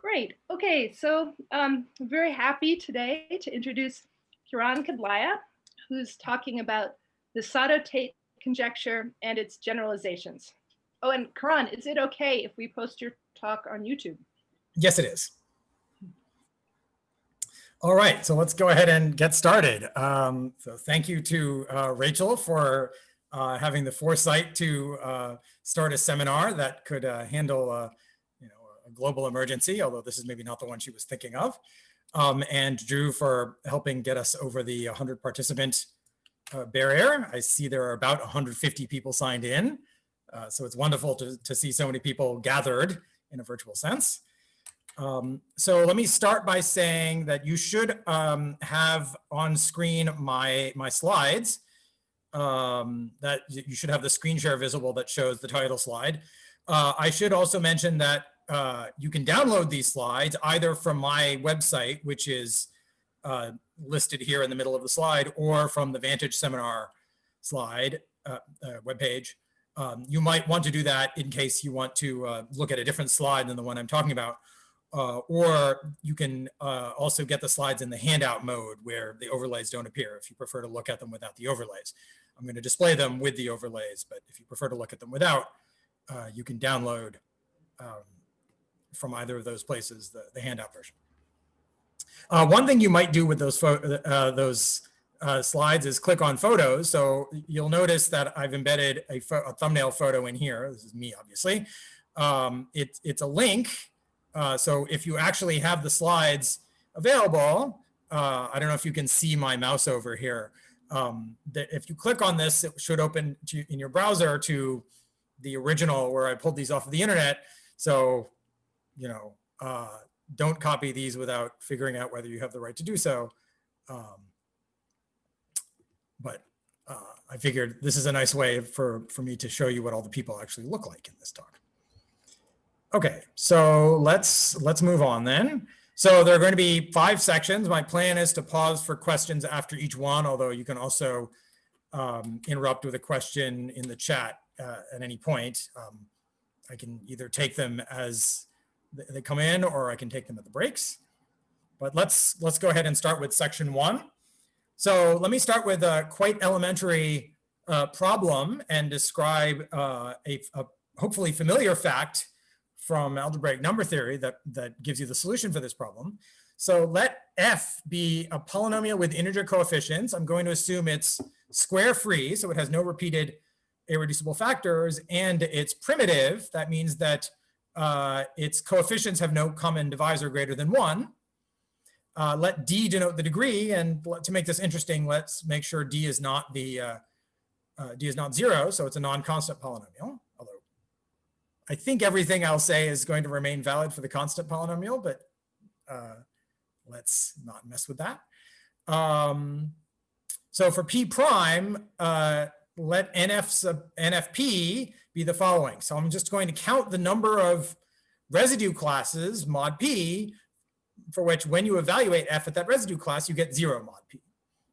Great. Okay, so um, I'm very happy today to introduce Kiran Kedlaya, who's talking about the Sato-Tate conjecture and its generalizations. Oh, and Kiran, is it okay if we post your talk on YouTube? Yes, it is. All right, so let's go ahead and get started. Um, so thank you to uh, Rachel for uh, having the foresight to uh, start a seminar that could uh, handle uh, you know, a global emergency, although this is maybe not the one she was thinking of. Um, and Drew for helping get us over the 100 participant uh, barrier. I see there are about 150 people signed in. so it's wonderful to, to see so many people gathered in a virtual sense. Um, so let me start by saying that you should um, have on screen my, my slides. Um, that you should have the screen share visible that shows the title slide. Uh, I should also mention that uh, you can download these slides either from my website, which is uh, listed here in the middle of the slide, or from the Vantage seminar slide uh, uh, webpage. Um, you might want to do that in case you want to uh, look at a different slide than the one I'm talking about. Uh, or you can also get the slides in the handout mode where the overlays don't appear if you prefer to look at them without the overlays. I'm going to display them with the overlays, but if you prefer to look at them without, you can download um, from either of those places the, the handout version. Uh, one thing you might do with those, uh, those uh, slides is click on photos. So you'll notice that I've embedded a, a thumbnail photo in here. This is me, obviously. Um, it, it's a link uh, so if you actually have the slides available, uh, I don't know if you can see my mouse over here. Um, that if you click on this, it should open to, in your browser to the original where I pulled these off of the internet. So, you know, uh, don't copy these without figuring out whether you have the right to do so. Um, but uh, I figured this is a nice way for, for me to show you what all the people actually look like in this talk. Okay, so let's let's move on then. So there are going to be five sections. My plan is to pause for questions after each one, although you can also um, interrupt with a question in the chat uh, at any point. Um, I can either take them as they come in or I can take them at the breaks. But let's let's go ahead and start with section one. So let me start with a quite elementary uh, problem and describe uh, a, a hopefully familiar fact from algebraic number theory that, that gives you the solution for this problem. So let f be a polynomial with integer coefficients. I'm going to assume it's square free, so it has no repeated irreducible factors, and it's primitive. That means that uh, its coefficients have no common divisor greater than one. Uh, let d denote the degree, and to make this interesting, let's make sure d is not the uh, uh d is not zero, so it's a non-constant polynomial. Although I think everything I'll say is going to remain valid for the constant polynomial, but uh, let's not mess with that. Um, so for p prime, uh, let nf sub nfp be the following. So I'm just going to count the number of residue classes mod p for which when you evaluate f at that residue class, you get zero mod p.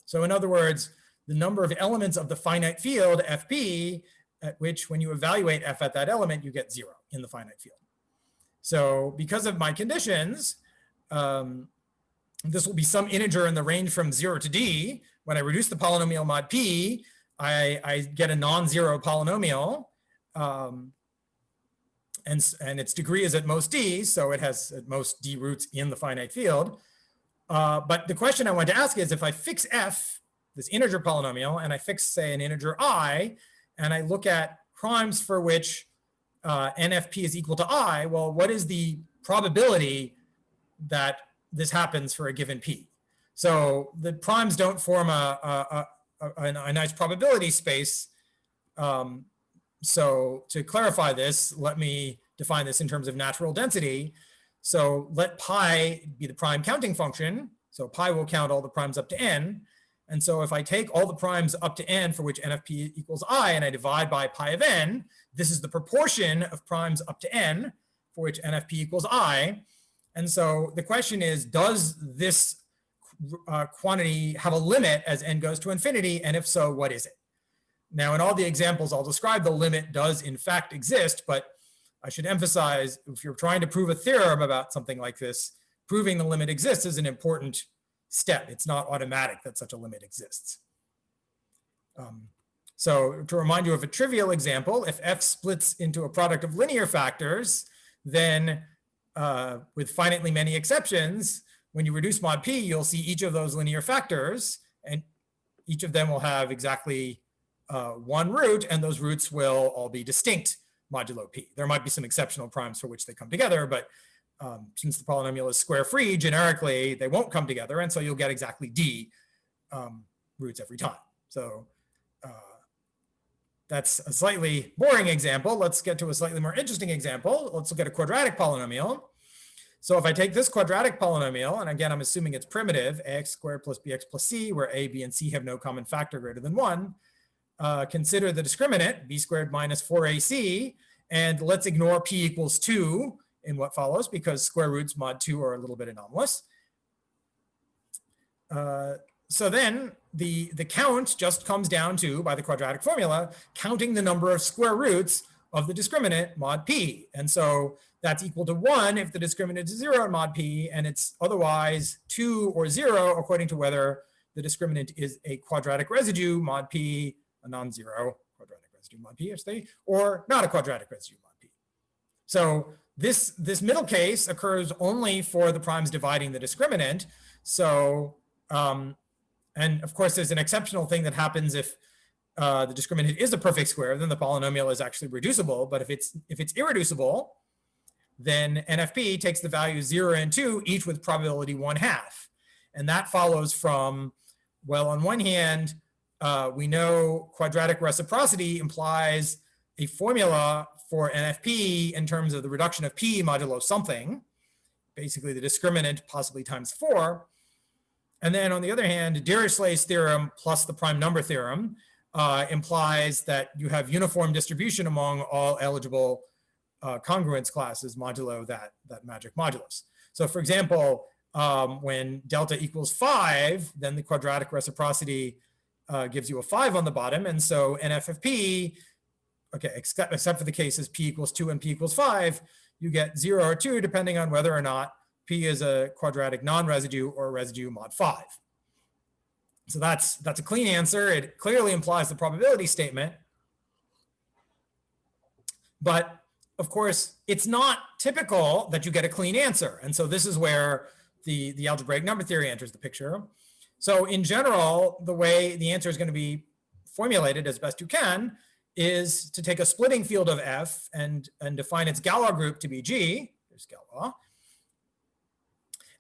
So in other words, the number of elements of the finite field fp at which when you evaluate f at that element, you get zero in the finite field. So because of my conditions, um, this will be some integer in the range from zero to d. When I reduce the polynomial mod p, I, I get a non-zero polynomial. Um, and, and its degree is at most d, so it has at most d roots in the finite field. Uh, but the question I want to ask is if I fix f, this integer polynomial, and I fix, say, an integer i, and I look at primes for which uh, NFP is equal to I, well, what is the probability that this happens for a given P? So the primes don't form a, a, a, a nice probability space. Um, so to clarify this, let me define this in terms of natural density. So let pi be the prime counting function. So pi will count all the primes up to n. And so if I take all the primes up to n for which NFP equals i and I divide by pi of n, this is the proportion of primes up to n for which NFP equals i. And so the question is, does this uh, quantity have a limit as n goes to infinity? And if so, what is it? Now, in all the examples I'll describe, the limit does in fact exist, but I should emphasize, if you're trying to prove a theorem about something like this, proving the limit exists is an important step. It's not automatic that such a limit exists. Um, so to remind you of a trivial example, if f splits into a product of linear factors, then uh, with finitely many exceptions, when you reduce mod p, you'll see each of those linear factors, and each of them will have exactly uh, one root, and those roots will all be distinct modulo p. There might be some exceptional primes for which they come together, but um, since the polynomial is square free, generically, they won't come together, and so you'll get exactly d um, roots every time. So uh, that's a slightly boring example. Let's get to a slightly more interesting example. Let's look at a quadratic polynomial. So if I take this quadratic polynomial, and again, I'm assuming it's primitive, ax squared plus bx plus c, where a, b, and c have no common factor greater than one, uh, consider the discriminant, b squared minus 4ac, and let's ignore p equals 2 in what follows, because square roots mod 2 are a little bit anomalous. Uh, so then the, the count just comes down to, by the quadratic formula, counting the number of square roots of the discriminant mod p. And so that's equal to one if the discriminant is zero in mod p, and it's otherwise two or zero according to whether the discriminant is a quadratic residue mod p, a non-zero quadratic residue mod p, or not a quadratic residue mod p. So this, this middle case occurs only for the primes dividing the discriminant. So um, and of course, there's an exceptional thing that happens if uh, the discriminant is a perfect square, then the polynomial is actually reducible. But if it's if it's irreducible, then NFP takes the values zero and two, each with probability one half. And that follows from, well, on one hand, uh, we know quadratic reciprocity implies a formula for NFP in terms of the reduction of P modulo something, basically the discriminant possibly times four. And then on the other hand, Dirichlet's theorem plus the prime number theorem uh, implies that you have uniform distribution among all eligible uh, congruence classes modulo that, that magic modulus. So for example, um, when delta equals five, then the quadratic reciprocity uh, gives you a five on the bottom. And so NFFP, okay, except, except for the cases P equals two and P equals five, you get zero or two depending on whether or not P is a quadratic non-residue or residue mod 5. So that's, that's a clean answer. It clearly implies the probability statement. But of course, it's not typical that you get a clean answer. And so this is where the, the algebraic number theory enters the picture. So in general, the way the answer is going to be formulated as best you can is to take a splitting field of F and, and define its Galois group to be G. There's Galois.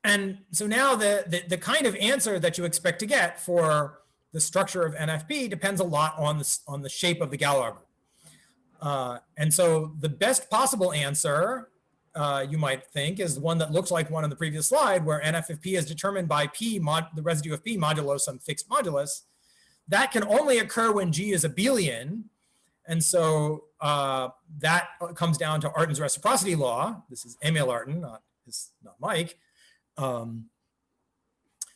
And so now the, the, the, kind of answer that you expect to get for the structure of NFP depends a lot on the, on the shape of the Galois group. Uh, and so the best possible answer uh, you might think is the one that looks like one on the previous slide where NFFP is determined by P, mod, the residue of P modulo some fixed modulus. That can only occur when G is abelian. And so uh, that comes down to Artin's reciprocity law. This is Emil Artin, not, his, not Mike. Um,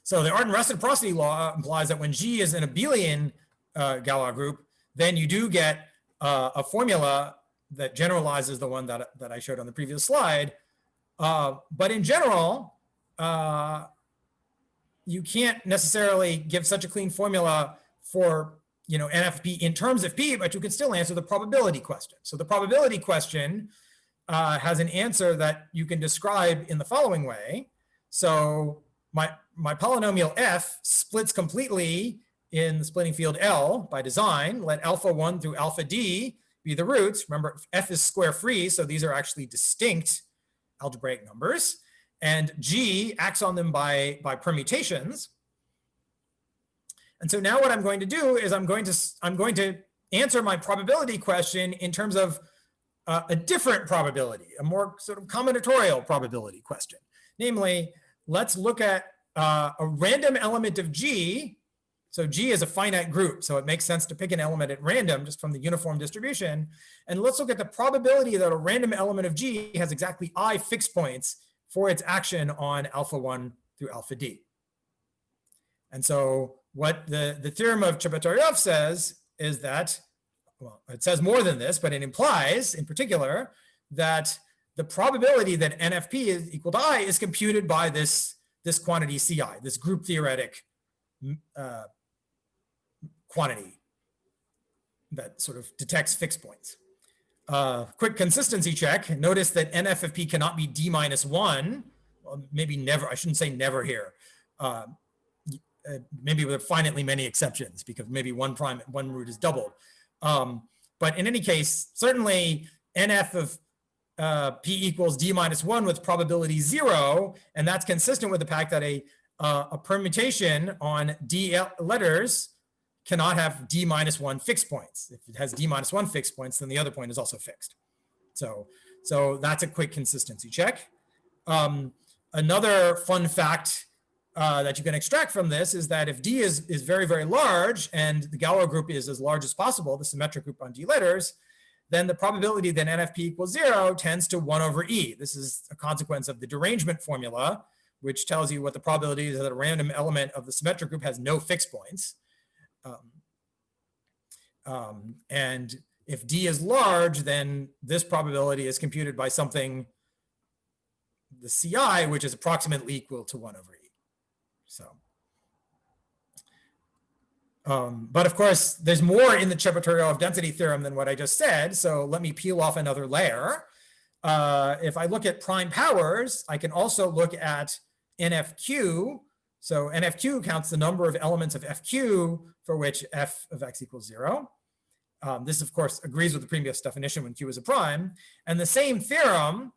so the Artin reciprocity law implies that when G is an abelian uh, Galois group, then you do get uh, a formula that generalizes the one that, that I showed on the previous slide. Uh, but in general, uh, you can't necessarily give such a clean formula for you know NFP in terms of P, but you can still answer the probability question. So the probability question uh, has an answer that you can describe in the following way. So my, my polynomial f splits completely in the splitting field L by design. Let alpha 1 through alpha d be the roots. Remember, f is square free, so these are actually distinct algebraic numbers. And g acts on them by, by permutations. And so now what I'm going to do is I'm going to, I'm going to answer my probability question in terms of uh, a different probability, a more sort of combinatorial probability question. Namely, let's look at uh, a random element of G. So G is a finite group, so it makes sense to pick an element at random just from the uniform distribution. And let's look at the probability that a random element of G has exactly I fixed points for its action on alpha 1 through alpha d. And so what the, the theorem of Chebotaryov says is that, well, it says more than this, but it implies in particular that the probability that NFP is equal to I is computed by this, this quantity Ci, this group theoretic uh, quantity that sort of detects fixed points. Uh, quick consistency check. Notice that NF of P cannot be D minus one. Well, maybe never, I shouldn't say never here. Uh, uh, maybe with finitely many exceptions because maybe one prime, one root is doubled. Um, but in any case, certainly NF of uh, P equals D minus one with probability zero. And that's consistent with the fact that a, uh, a permutation on D letters cannot have D minus one fixed points. If it has D minus one fixed points, then the other point is also fixed. So, so that's a quick consistency check. Um, another fun fact uh, that you can extract from this is that if D is, is very, very large and the Galois group is as large as possible, the symmetric group on D letters, then the probability that NFP equals zero tends to one over E. This is a consequence of the derangement formula, which tells you what the probability is that a random element of the symmetric group has no fixed points. Um, um, and if D is large, then this probability is computed by something, the CI, which is approximately equal to 1 over E. So, um, but of course, there's more in the Chebotaryov density theorem than what I just said. So let me peel off another layer. Uh, if I look at prime powers, I can also look at NFQ, so NFQ counts the number of elements of FQ for which f of x equals zero. Um, this, of course, agrees with the previous definition when q is a prime. And the same theorem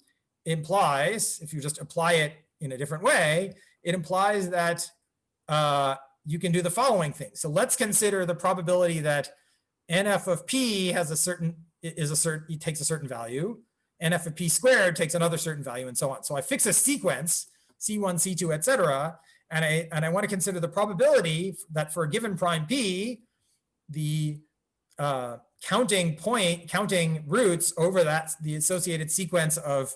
implies, if you just apply it in a different way, it implies that uh, you can do the following thing. So let's consider the probability that nf of p has a certain, is a certain, takes a certain value. nf of p squared takes another certain value and so on. So I fix a sequence, C1, C2, et cetera, and I, and I want to consider the probability that for a given prime p, the uh, counting point, counting roots over that, the associated sequence of,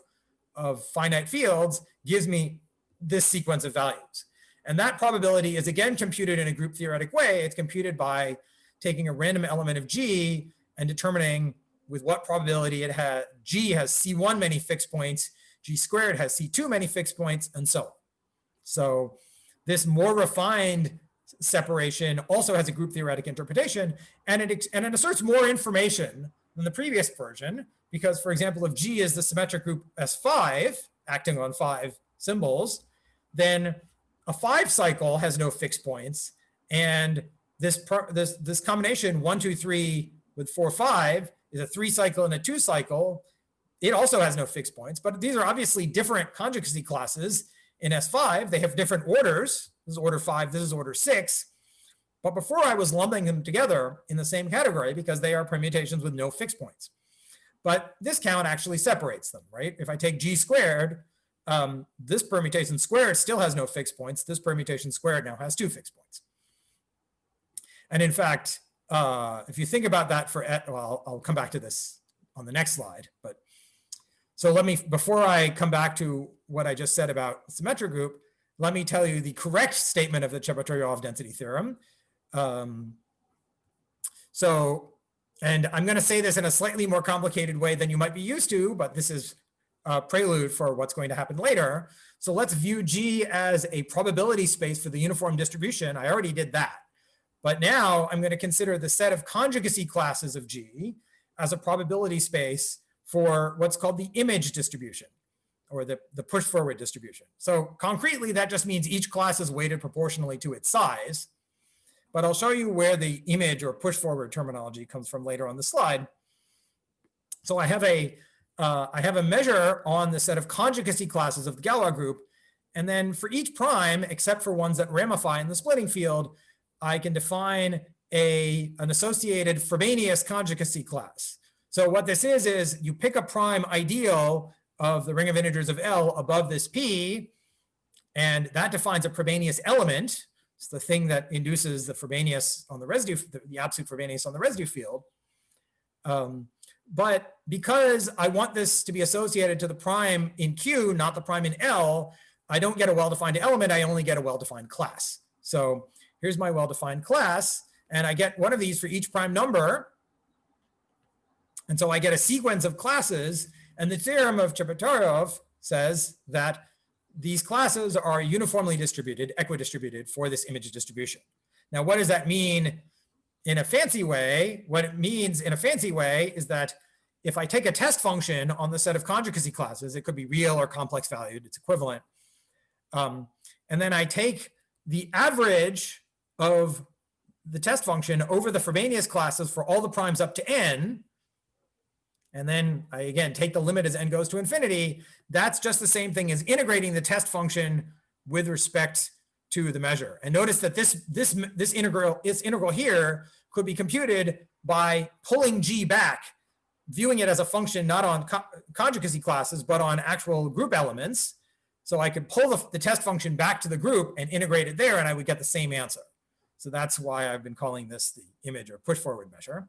of finite fields gives me this sequence of values. And that probability is again computed in a group theoretic way. It's computed by taking a random element of G and determining with what probability it has, G has C1 many fixed points, G squared has C2 many fixed points, and so on. So this more refined separation also has a group theoretic interpretation and it, and it asserts more information than the previous version because for example if G is the symmetric group S5 acting on five symbols then a five cycle has no fixed points and this this this combination one two three with four five is a three cycle and a two cycle. It also has no fixed points but these are obviously different conjugacy classes in S5, they have different orders. This is order five, this is order six. But before I was lumping them together in the same category because they are permutations with no fixed points. But this count actually separates them, right? If I take G squared, um, this permutation squared still has no fixed points. This permutation squared now has two fixed points. And in fact, uh, if you think about that for, well, I'll, I'll come back to this on the next slide, but so let me, before I come back to what I just said about symmetric group, let me tell you the correct statement of the Chebotaryov density theorem. Um, so, and I'm going to say this in a slightly more complicated way than you might be used to, but this is a prelude for what's going to happen later. So let's view G as a probability space for the uniform distribution. I already did that. But now I'm going to consider the set of conjugacy classes of G as a probability space for what's called the image distribution or the, the push forward distribution. So concretely, that just means each class is weighted proportionally to its size. But I'll show you where the image or push forward terminology comes from later on the slide. So I have a, uh, I have a measure on the set of conjugacy classes of the Galois group. And then for each prime, except for ones that ramify in the splitting field, I can define a, an associated Frobenius conjugacy class. So what this is, is you pick a prime ideal of the ring of integers of L above this P, and that defines a Frobenius element. It's the thing that induces the Frobenius on the residue, the, the absolute Frobenius on the residue field. Um, but because I want this to be associated to the prime in Q, not the prime in L, I don't get a well-defined element, I only get a well-defined class. So here's my well-defined class, and I get one of these for each prime number, and so I get a sequence of classes. And the theorem of Chebotaryov says that these classes are uniformly distributed, equidistributed for this image distribution. Now, what does that mean in a fancy way? What it means in a fancy way is that if I take a test function on the set of conjugacy classes, it could be real or complex valued, it's equivalent. Um, and then I take the average of the test function over the Frobenius classes for all the primes up to n, and then I again take the limit as n goes to infinity, that's just the same thing as integrating the test function with respect to the measure. And notice that this, this, this integral, this integral here could be computed by pulling g back, viewing it as a function not on co conjugacy classes, but on actual group elements. So I could pull the, the test function back to the group and integrate it there, and I would get the same answer. So that's why I've been calling this the image or push forward measure.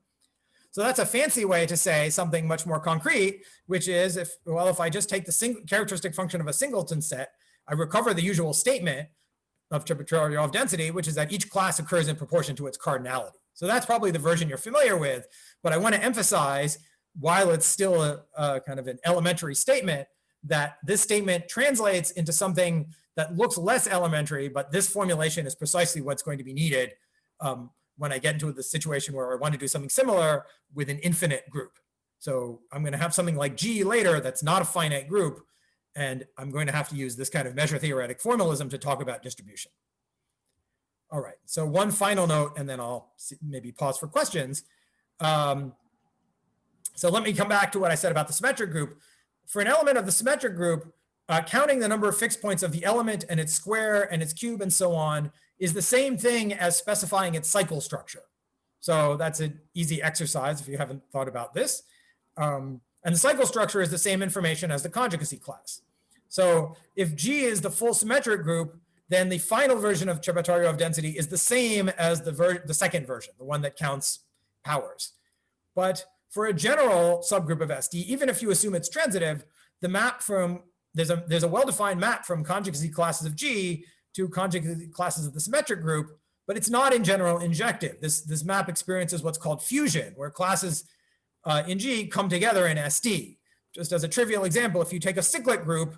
So that's a fancy way to say something much more concrete, which is if, well, if I just take the single characteristic function of a singleton set, I recover the usual statement of Chebotaryov density, which is that each class occurs in proportion to its cardinality. So that's probably the version you're familiar with, but I want to emphasize, while it's still a, a kind of an elementary statement, that this statement translates into something that looks less elementary, but this formulation is precisely what's going to be needed um, when I get into the situation where I want to do something similar with an infinite group. So I'm going to have something like G later that's not a finite group, and I'm going to have to use this kind of measure theoretic formalism to talk about distribution. All right, so one final note, and then I'll maybe pause for questions. Um, so let me come back to what I said about the symmetric group. For an element of the symmetric group, uh, counting the number of fixed points of the element and its square and its cube and so on is the same thing as specifying its cycle structure. So that's an easy exercise if you haven't thought about this. Um, and the cycle structure is the same information as the conjugacy class. So if G is the full symmetric group, then the final version of Chebotaryov density is the same as the, the second version, the one that counts powers. But for a general subgroup of SD, even if you assume it's transitive, the map from, there's a, there's a well-defined map from conjugacy classes of G to conjugate classes of the symmetric group, but it's not in general injective. This, this map experiences what's called fusion, where classes uh, in G come together in SD. Just as a trivial example, if you take a cyclic group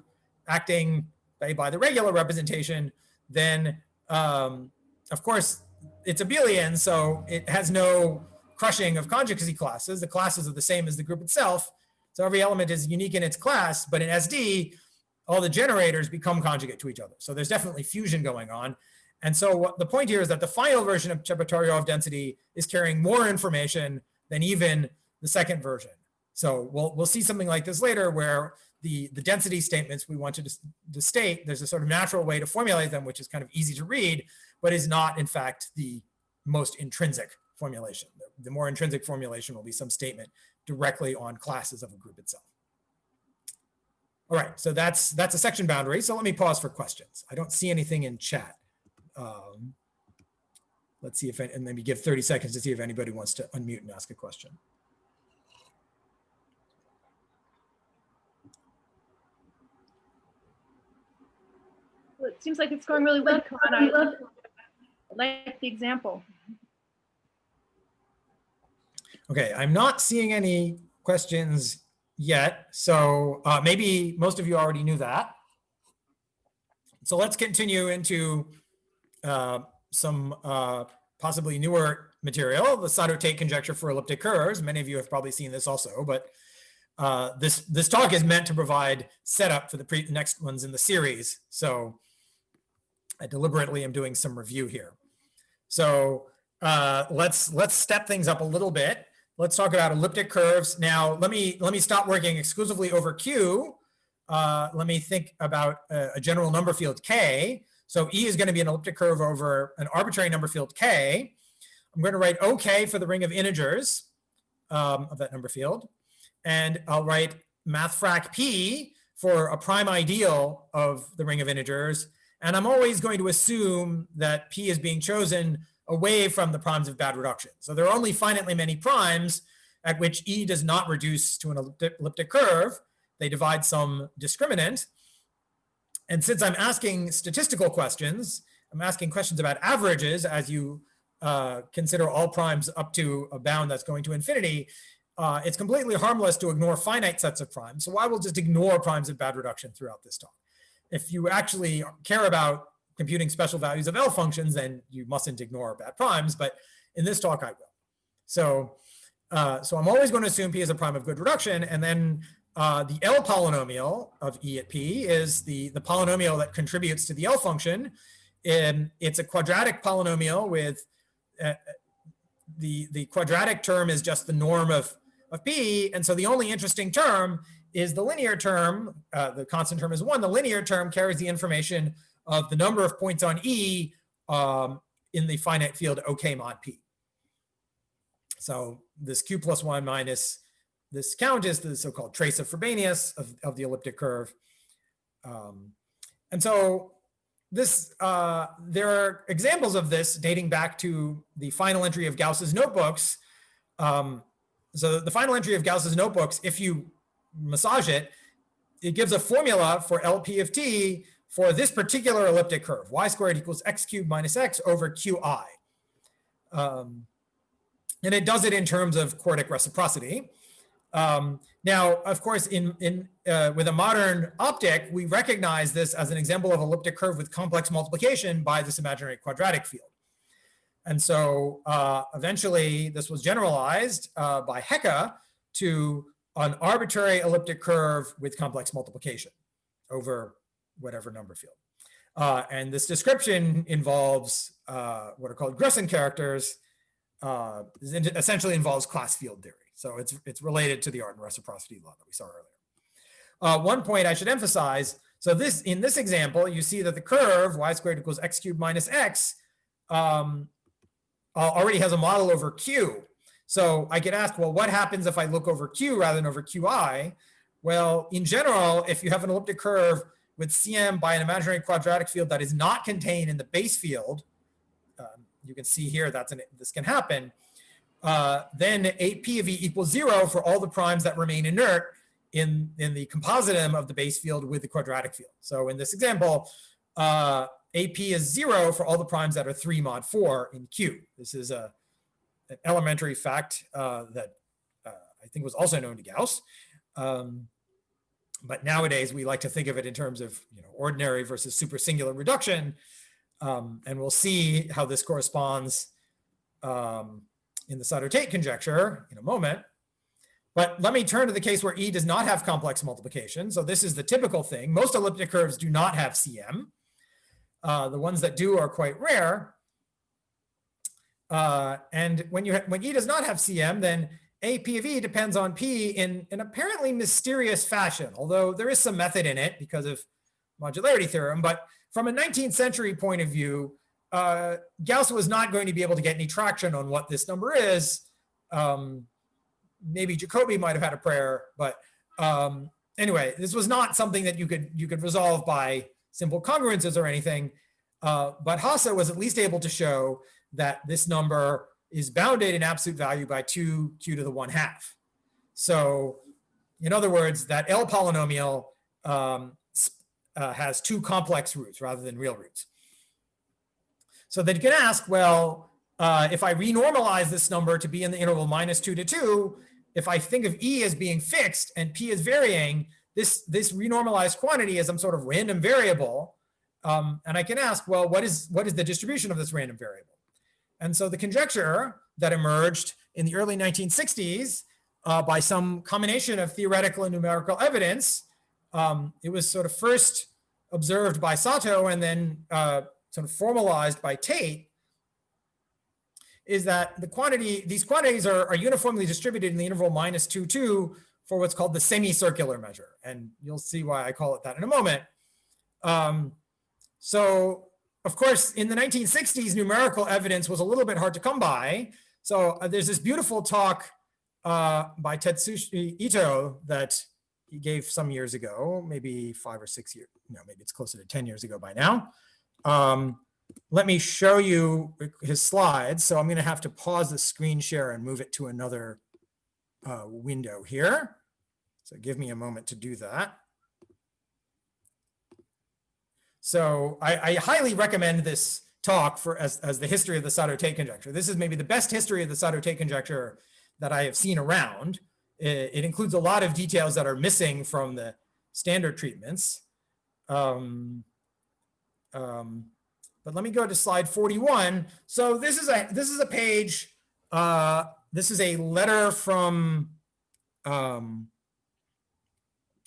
acting by, by the regular representation, then um, of course it's abelian, so it has no crushing of conjugacy classes. The classes are the same as the group itself. So every element is unique in its class, but in SD, all the generators become conjugate to each other. So there's definitely fusion going on. And so what, the point here is that the final version of Chebotaryov density is carrying more information than even the second version. So we'll, we'll see something like this later where the, the density statements we want to, to state, there's a sort of natural way to formulate them, which is kind of easy to read, but is not in fact the most intrinsic formulation. The, the more intrinsic formulation will be some statement directly on classes of a group itself. All right, so that's that's a section boundary. So let me pause for questions. I don't see anything in chat. Um, let's see if, and maybe give 30 seconds to see if anybody wants to unmute and ask a question. Well, it seems like it's going really well. I like the example. Okay, I'm not seeing any questions yet. So uh, maybe most of you already knew that. So let's continue into uh, some uh, possibly newer material, the Sato-Tate conjecture for elliptic curves. Many of you have probably seen this also, but uh, this this talk is meant to provide setup for the next ones in the series. So I deliberately am doing some review here. So uh, let's let's step things up a little bit let's talk about elliptic curves. Now, let me, let me stop working exclusively over Q. Uh, let me think about a, a, general number field K. So E is going to be an elliptic curve over an arbitrary number field K. I'm going to write OK for the ring of integers um, of that number field. And I'll write mathfrak P for a prime ideal of the ring of integers. And I'm always going to assume that P is being chosen away from the primes of bad reduction. So there are only finitely many primes at which E does not reduce to an elliptic curve. They divide some discriminant. And since I'm asking statistical questions, I'm asking questions about averages as you uh, consider all primes up to a bound that's going to infinity, uh, it's completely harmless to ignore finite sets of primes. So I will just ignore primes of bad reduction throughout this talk. If you actually care about computing special values of L functions, then you mustn't ignore bad primes. But in this talk, I will. So, uh, so I'm always going to assume P is a prime of good reduction. And then uh, the L polynomial of E at P is the, the polynomial that contributes to the L function. And it's a quadratic polynomial with uh, the, the quadratic term is just the norm of, of P. And so the only interesting term is the linear term. Uh, the constant term is one. The linear term carries the information of the number of points on E um, in the finite field OK mod P. So this Q plus one minus this count is the so-called trace of Frobenius of, of the elliptic curve. Um, and so this, uh, there are examples of this dating back to the final entry of Gauss's notebooks. Um, so the final entry of Gauss's notebooks, if you massage it, it gives a formula for LP of t for this particular elliptic curve, y squared equals x cubed minus x over qi. Um, and it does it in terms of quartic reciprocity. Um, now, of course, in, in, uh, with a modern optic, we recognize this as an example of elliptic curve with complex multiplication by this imaginary quadratic field. And so uh, eventually this was generalized uh, by Hecke to an arbitrary elliptic curve with complex multiplication over whatever number field. Uh, and this description involves uh, what are called Grössen characters, uh, essentially involves class field theory. So it's, it's related to the Artin reciprocity law that we saw earlier. Uh, one point I should emphasize, so this in this example, you see that the curve y squared equals x cubed minus x um, already has a model over q. So I get asked, well, what happens if I look over q rather than over qi? Well, in general, if you have an elliptic curve with CM by an imaginary quadratic field that is not contained in the base field, um, you can see here that's an, this can happen, uh, then ap of e equals zero for all the primes that remain inert in, in the compositum of the base field with the quadratic field. So in this example, uh, AP is zero for all the primes that are three mod four in Q. This is a, an elementary fact uh, that uh, I think was also known to Gauss. Um, but nowadays we like to think of it in terms of you know ordinary versus supersingular reduction. Um, and we'll see how this corresponds um, in the Sato-Tate conjecture in a moment. But let me turn to the case where E does not have complex multiplication. So this is the typical thing. Most elliptic curves do not have CM. Uh, the ones that do are quite rare. Uh, and when you when E does not have CM, then A P of E depends on P in an apparently mysterious fashion, although there is some method in it because of modularity theorem. But from a 19th century point of view, uh, Gauss was not going to be able to get any traction on what this number is. Um, maybe Jacobi might have had a prayer, but um, anyway, this was not something that you could you could resolve by simple congruences or anything. Uh, but Hasse was at least able to show that this number is bounded in absolute value by 2 q to the 1 half. So in other words, that L polynomial um, uh, has two complex roots rather than real roots. So then you can ask, well, uh, if I renormalize this number to be in the interval minus two to two, if I think of E as being fixed and P is varying, this, this renormalized quantity is some sort of random variable. Um, and I can ask, well, what is, what is the distribution of this random variable? And so the conjecture that emerged in the early 1960s uh, by some combination of theoretical and numerical evidence, um, it was sort of first observed by Sato and then uh, sort of formalized by Tate is that the quantity, these quantities are, are uniformly distributed in the interval minus 2, 2 for what's called the semicircular measure. And you'll see why I call it that in a moment. Um, so of course, in the 1960s, numerical evidence was a little bit hard to come by. So uh, there's this beautiful talk uh, by Tetsushi Ito that he gave some years ago, maybe five or six years, no, maybe it's closer to 10 years ago by now. Um, let me show you his slides. So I'm going to have to pause the screen share and move it to another uh, window here. So give me a moment to do that. So I, I highly recommend this talk for as, as the history of the Sato-Tate conjecture. This is maybe the best history of the Sato-Tate conjecture that I have seen around. it, it includes a lot of details that are missing from the standard treatments. Um, um, but let me go to slide 41. So this is a this is a page. Uh, this is a letter from. Um,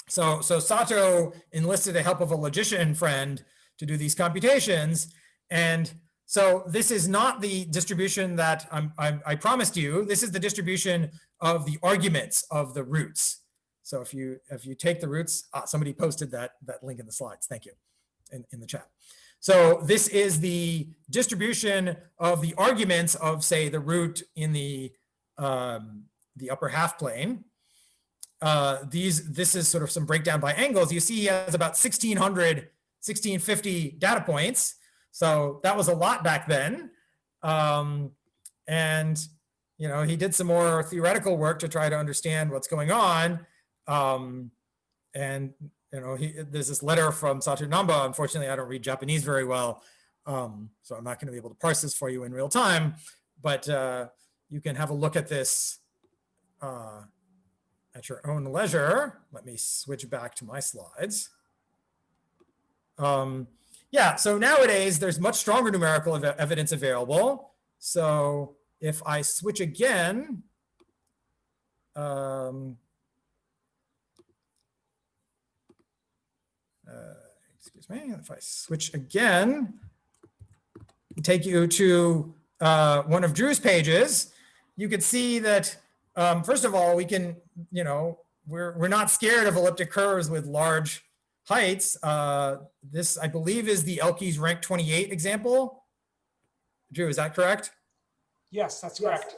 so so Sato enlisted the help of a logician friend to do these computations, and so this is not the distribution that I'm, I'm, i promised you. This is the distribution of the arguments of the roots. So if you if you take the roots, ah, somebody posted that that link in the slides. Thank you, in, in the chat. So this is the distribution of the arguments of say the root in the um, the upper half plane. Uh, these this is sort of some breakdown by angles. You see he has about 1600, 1650 data points. So that was a lot back then. Um, and you know, he did some more theoretical work to try to understand what's going on. Um, and you know, he, there's this letter from Sato Namba. Unfortunately, I don't read Japanese very well, um, so I'm not going to be able to parse this for you in real time. But uh, you can have a look at this uh, at your own leisure. Let me switch back to my slides. Um, yeah, so nowadays there's much stronger numerical ev evidence available. So if I switch again, um, uh, excuse me, if I switch again, take you to uh, one of Drew's pages, you can see that, um, first of all, we can, you know, we're, we're not scared of elliptic curves with large heights. Uh, this, I believe, is the Elkies rank 28 example. Drew, is that correct? Yes, that's correct.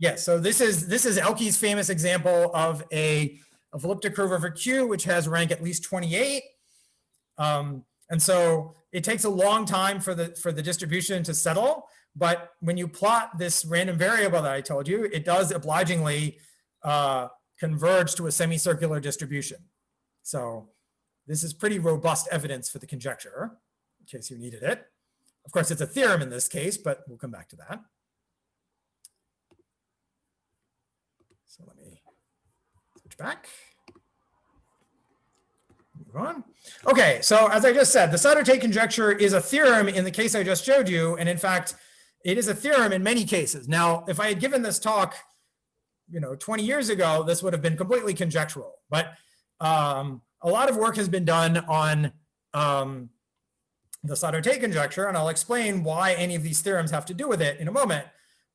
Yeah, so this is this is Elkies' famous example of a of elliptic curve over Q, which has rank at least 28. Um, and so it takes a long time for the for the distribution to settle. But when you plot this random variable that I told you, it does obligingly uh, converge to a semicircular distribution. So this is pretty robust evidence for the conjecture, in case you needed it. Of course, it's a theorem in this case, but we'll come back to that. So let me switch back. Move on. Okay, so as I just said, the Sato-Tate conjecture is a theorem in the case I just showed you. And in fact, it is a theorem in many cases. Now, if I had given this talk, you know, 20 years ago, this would have been completely conjectural. But um, a lot of work has been done on um, the Sato-Tate conjecture, and I'll explain why any of these theorems have to do with it in a moment.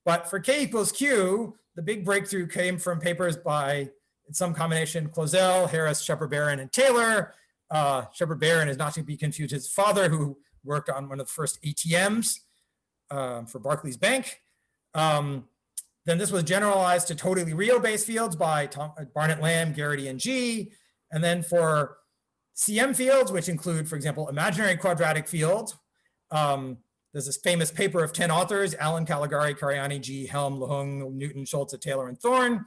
But for k equals q, the big breakthrough came from papers by in some combination Clozel, Harris, Shepherd-Barron, and Taylor. Uh, Shepherd-Barron is not to be confused his father, who worked on one of the first ATMs uh, for Barclays Bank. Um, then this was generalized to totally real base fields by Tom, Barnett Lamb, Geraghty, and Gee. And then for CM fields, which include, for example, imaginary quadratic fields, um, there's this famous paper of 10 authors, Allen, Calegari, Caraiani, Gee, Helm, LeHung, Newton, Scholze, Taylor, and Thorne.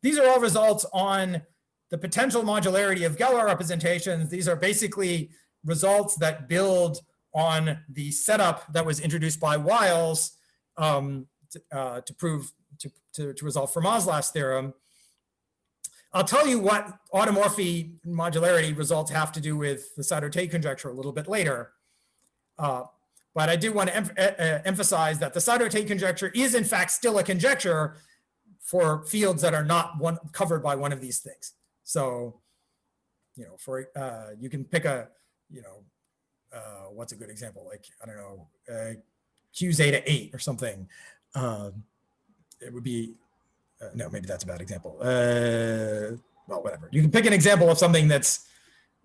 These are all results on the potential modularity of Galois representations. These are basically results that build on the setup that was introduced by Wiles um, to, uh, to, prove, to, to, to resolve Fermat's last theorem. I'll tell you what automorphy modularity results have to do with the Sato-Tate conjecture a little bit later. Uh, but I do want to em uh, emphasize that the Sato-Tate conjecture is in fact still a conjecture for fields that are not one covered by one of these things. So, you know, for uh, you can pick a, you know, uh, what's a good example? Like, I don't know, uh, Q zeta 8 or something. Um, it would be uh, no, maybe that's a bad example. Uh, well, whatever. You can pick an example of something that's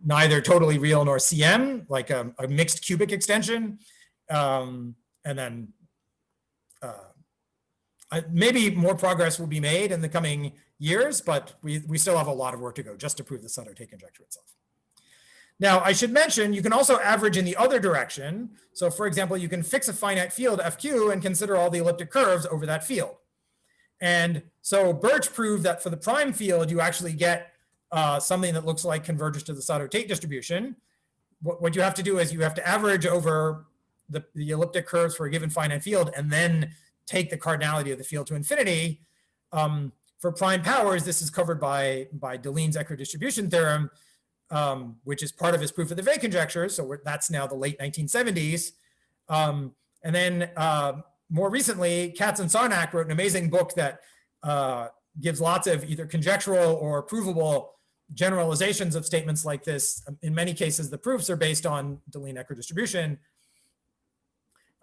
neither totally real nor CM, like a, a mixed cubic extension. Um, and then uh, maybe more progress will be made in the coming years, but we, we still have a lot of work to go just to prove the Sato-Tate conjecture itself. Now, I should mention, you can also average in the other direction. So for example, you can fix a finite field FQ and consider all the elliptic curves over that field. And so Birch proved that for the prime field, you actually get uh, something that looks like converges to the Sato-Tate distribution. What, what, you have to do is you have to average over the, the elliptic curves for a given finite field and then take the cardinality of the field to infinity. Um, for prime powers, this is covered by, by Deligne's equidistribution theorem, um, which is part of his proof of the Weil conjecture. So that's now the late 1970s. Um, and then uh, more recently, Katz and Sarnak wrote an amazing book that uh, gives lots of either conjectural or provable generalizations of statements like this. Um, In many cases, the proofs are based on Deligne equidistribution.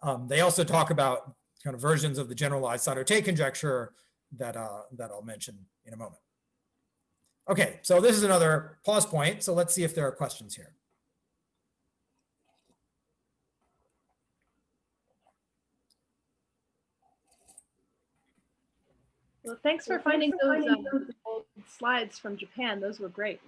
Um, they also talk about kind of versions of the generalized Sato-Tate conjecture that, uh, that I'll mention in a moment. Okay, so this is another pause point. So let's see if there are questions here. Well, thanks for finding those um, old slides from Japan. Those were great.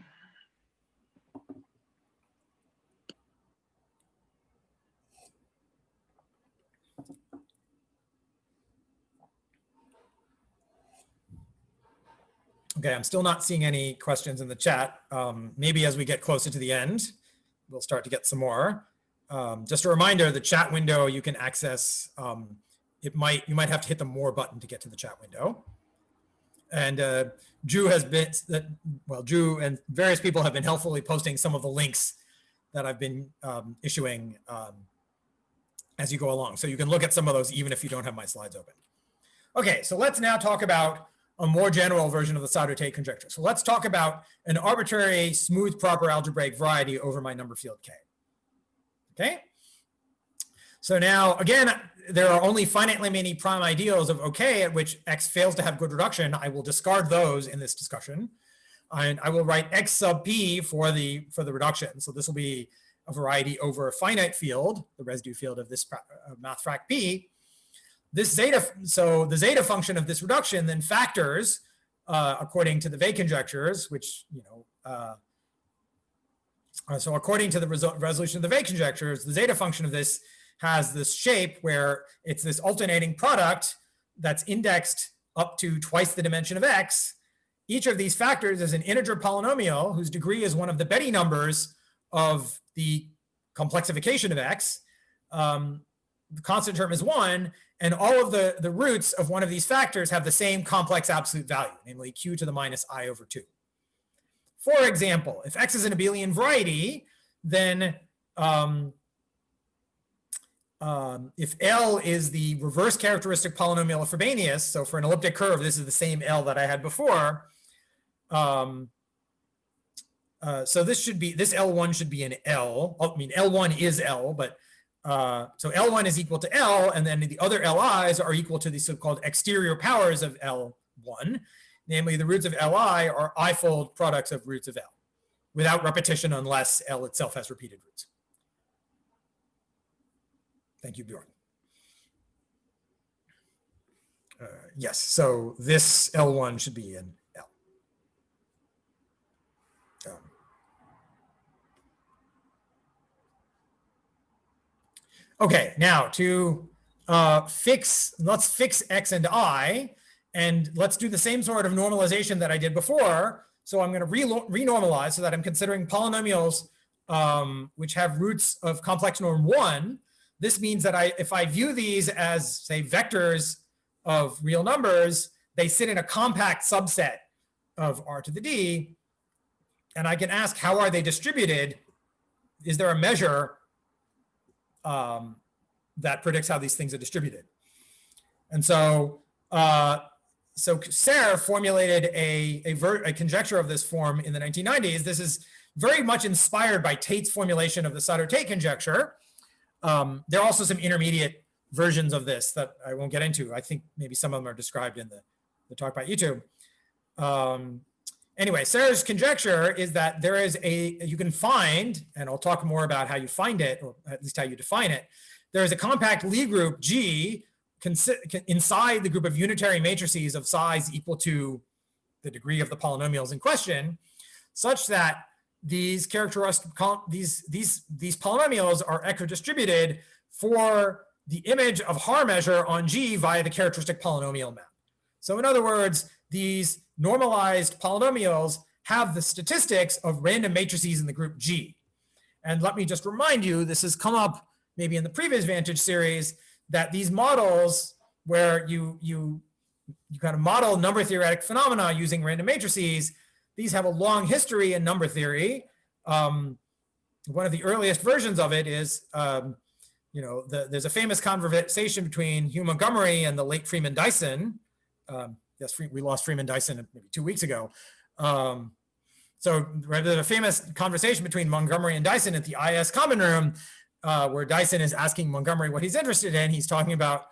Okay, I'm still not seeing any questions in the chat. Um, maybe as we get closer to the end, we'll start to get some more. Um, just a reminder, the chat window you can access, um, it might, you might have to hit the more button to get to the chat window. And uh, Drew has been, that well, Drew and various people have been helpfully posting some of the links that I've been um, issuing um, as you go along. So you can look at some of those even if you don't have my slides open. Okay, so let's now talk about a more general version of the Sato-Tate conjecture. So let's talk about an arbitrary smooth proper algebraic variety over my number field K. Okay. So now again, there are only finitely many prime ideals of OK at which X fails to have good reduction. I will discard those in this discussion. And I will write X sub P for the, for the reduction. So this will be a variety over a finite field, the residue field of this uh, math frac P this zeta, so the zeta function of this reduction then factors uh, according to the Weil conjectures, which, you know, uh, uh, so according to the result, resolution of the Weil conjectures, the zeta function of this has this shape where it's this alternating product that's indexed up to twice the dimension of x. Each of these factors is an integer polynomial whose degree is one of the Betti numbers of the complexification of x. Um, the constant term is one, and all of the, the roots of one of these factors have the same complex absolute value, namely q to the minus i over 2. For example, if x is an abelian variety, then um, um, if L is the reverse characteristic polynomial of Frobenius, so for an elliptic curve, this is the same L that I had before. Um, uh, so this should be, this L1 should be an L. I mean, L1 is L, but uh, so L1 is equal to L, and then the other LIs are equal to the so-called exterior powers of L1. Namely, the roots of Li are i-fold products of roots of L without repetition unless L itself has repeated roots. Thank you, Bjorn. Uh, yes, so this L1 should be in L. Um, Okay, now to uh, fix, let's fix x and i, and let's do the same sort of normalization that I did before. So I'm going to re renormalize so that I'm considering polynomials um, which have roots of complex norm one. This means that I, if I view these as say vectors of real numbers, they sit in a compact subset of r to the d. And I can ask, how are they distributed? Is there a measure um, that predicts how these things are distributed. And so, uh, so Serre formulated a, a, a, conjecture of this form in the 1990s. This is very much inspired by Tate's formulation of the Sato-Tate conjecture. Um, there are also some intermediate versions of this that I won't get into. I think maybe some of them are described in the, the talk by YouTube. Um, anyway, Serre's conjecture is that there is a, you can find, and I'll talk more about how you find it, or at least how you define it. There is a compact Lie group G inside the group of unitary matrices of size equal to the degree of the polynomials in question, such that these characteristic these these these polynomials are equidistributed for the image of Haar measure on G via the characteristic polynomial map. So in other words, these normalized polynomials have the statistics of random matrices in the group G. And let me just remind you, this has come up maybe in the previous Vantage series, that these models where you, you you kind of model number theoretic phenomena using random matrices. These have a long history in number theory. Um, one of the earliest versions of it is, um, you know, the, there's a famous conversation between Hugh Montgomery and the late Freeman Dyson. Um, yes, we lost Freeman Dyson maybe two weeks ago. Um, so right, there's a famous conversation between Montgomery and Dyson at the IAS common room, uh, where Dyson is asking Montgomery what he's interested in. He's talking about,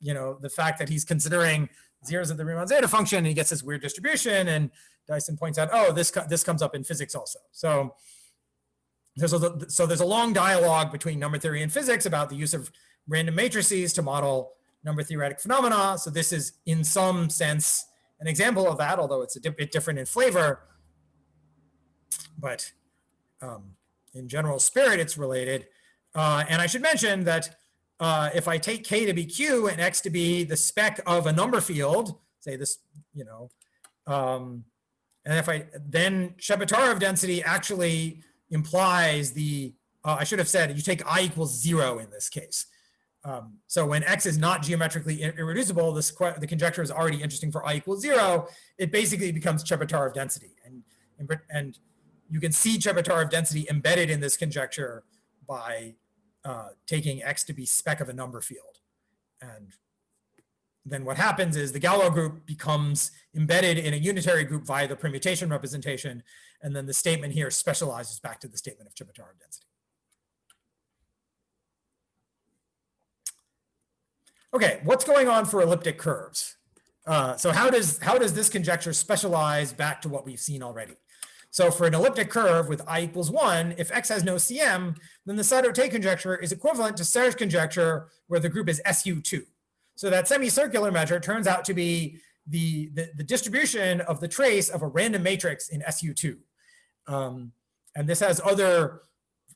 you know, the fact that he's considering zeros of the Riemann zeta function. And he gets this weird distribution, and Dyson points out, oh, this this comes up in physics also. So there's a so there's a long dialogue between number theory and physics about the use of random matrices to model number theoretic phenomena. So this is in some sense an example of that, although it's a di- bit different in flavor. But um, in general spirit, it's related. Uh, and I should mention that uh, if I take k to be q and x to be the spec of a number field, say this, you know, um, and if I then Chebotaryov density actually implies the, uh, I should have said you take i equals zero in this case. Um, so when x is not geometrically irreducible, this the conjecture is already interesting for i equals zero. It basically becomes Chebotaryov density, and and, you can see Chebotaryov density embedded in this conjecture by uh, taking x to be spec of a number field, and then what happens is the Galois group becomes embedded in a unitary group via the permutation representation, and then the statement here specializes back to the statement of Chebotaryov density. Okay, what's going on for elliptic curves? Uh, so how does how does this conjecture specialize back to what we've seen already? So for an elliptic curve with i equals one, if x has no CM, then the Sato-Tate conjecture is equivalent to Serre's conjecture where the group is SU2. So that semicircular measure turns out to be the, the, the distribution of the trace of a random matrix in SU2. Um, and this has other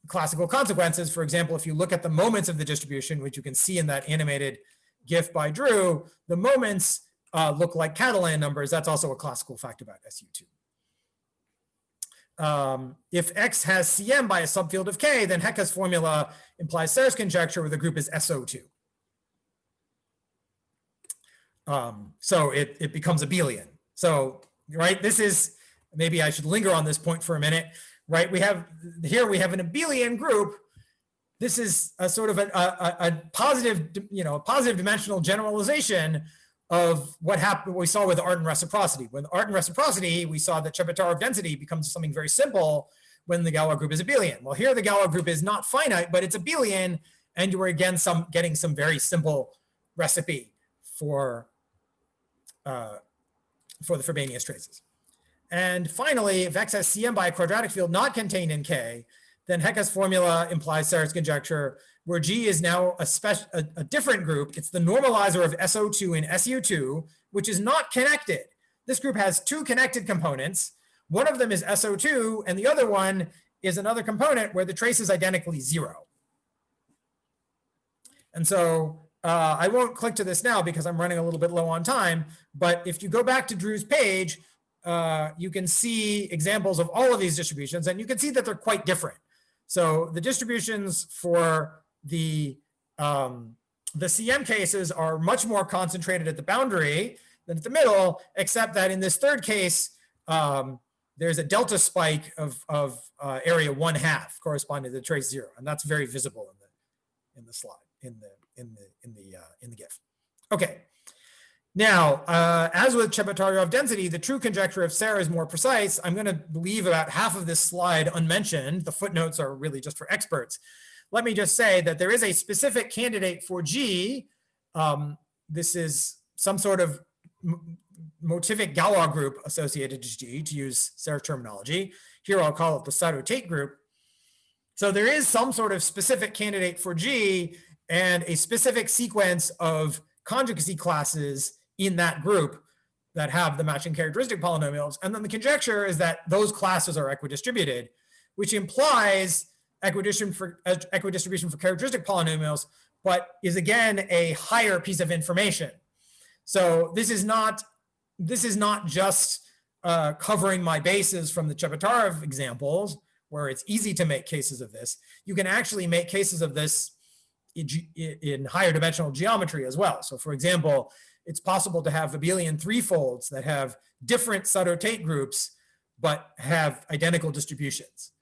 classical consequences. For example, if you look at the moments of the distribution, which you can see in that animated GIF by Drew, the moments uh, look like Catalan numbers. That's also a classical fact about SU2 um, if X has CM by a subfield of K, then Hecke's formula implies Serre's conjecture where the group is SO2. Um, so it, it becomes abelian. So, right, this is, maybe I should linger on this point for a minute, right? We have, here we have an abelian group. This is a sort of a, a, a positive, you know, a positive dimensional generalization of what happened, what we saw with Artin reciprocity. With Artin reciprocity, we saw that Chebotaryov density becomes something very simple when the Galois group is abelian. Well, here the Galois group is not finite, but it's abelian, and you are again some getting some very simple recipe for uh, for the Frobenius traces. And finally, if X has Cm by a quadratic field not contained in K, then Hecke's formula implies Serre's conjecture where G is now a, special, a, a different group. It's the normalizer of SO2 and SU2, which is not connected. This group has two connected components. One of them is SO2, and the other one is another component where the trace is identically zero. And so uh, I won't click to this now because I'm running a little bit low on time. But if you go back to Drew's page, uh, you can see examples of all of these distributions, and you can see that they're quite different. So the distributions for the um, the CM cases are much more concentrated at the boundary than at the middle, except that in this third case, um, there's a delta spike of, of uh, area one half corresponding to the trace zero, and that's very visible in the in the slide in the in the in the uh, in the GIF. Okay. Now, uh, as with Chebotaryov density, the true conjecture of Serre is more precise. I'm going to leave about half of this slide unmentioned. The footnotes are really just for experts let me just say that there is a specific candidate for G. Um, this is some sort of motivic Galois group associated to G, to use Serre terminology. Here I'll call it the Sato-Tate group. So there is some sort of specific candidate for G and a specific sequence of conjugacy classes in that group that have the matching characteristic polynomials. And then the conjecture is that those classes are equidistributed, which implies equidistribution for, equidistribution for characteristic polynomials, but is again a higher piece of information. So this is not this is not just uh, covering my bases from the Chebotaryov examples, where it's easy to make cases of this. You can actually make cases of this in, higher dimensional geometry as well. So for example, it's possible to have abelian threefolds that have different Sato-Tate groups, but have identical distributions.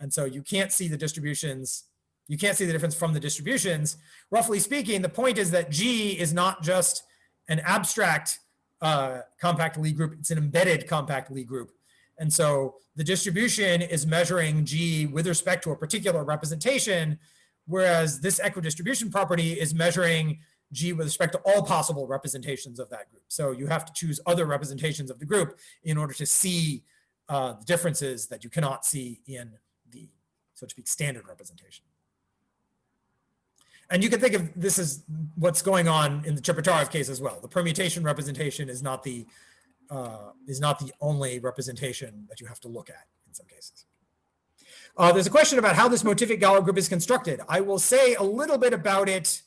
And so you can't see the distributions, you can't see the difference from the distributions. Roughly speaking, the point is that G is not just an abstract uh, compact Lie group, it's an embedded compact Lie group. And so the distribution is measuring G with respect to a particular representation, whereas this equidistribution property is measuring G with respect to all possible representations of that group. So you have to choose other representations of the group in order to see uh, the differences that you cannot see in the, so to speak, standard representation. And you can think of this as what's going on in the Chebotaryov case as well. The permutation representation is not the uh, is not the only representation that you have to look at in some cases. Uh, there's a question about how this motivic Galois group is constructed. I will say a little bit about it.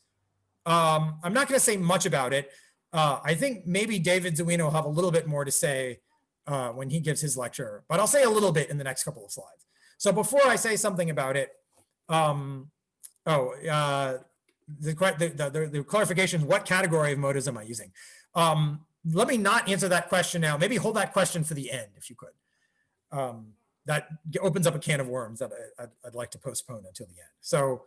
Um, I'm not going to say much about it. Uh, I think maybe David Zywina will have a little bit more to say uh, when he gives his lecture, but I'll say a little bit in the next couple of slides. So before I say something about it, um, oh, uh, the, the, the, the clarification, what category of motives am I using? Um, let me not answer that question now. Maybe hold that question for the end, if you could. Um, that opens up a can of worms that I, would like to postpone until the end. So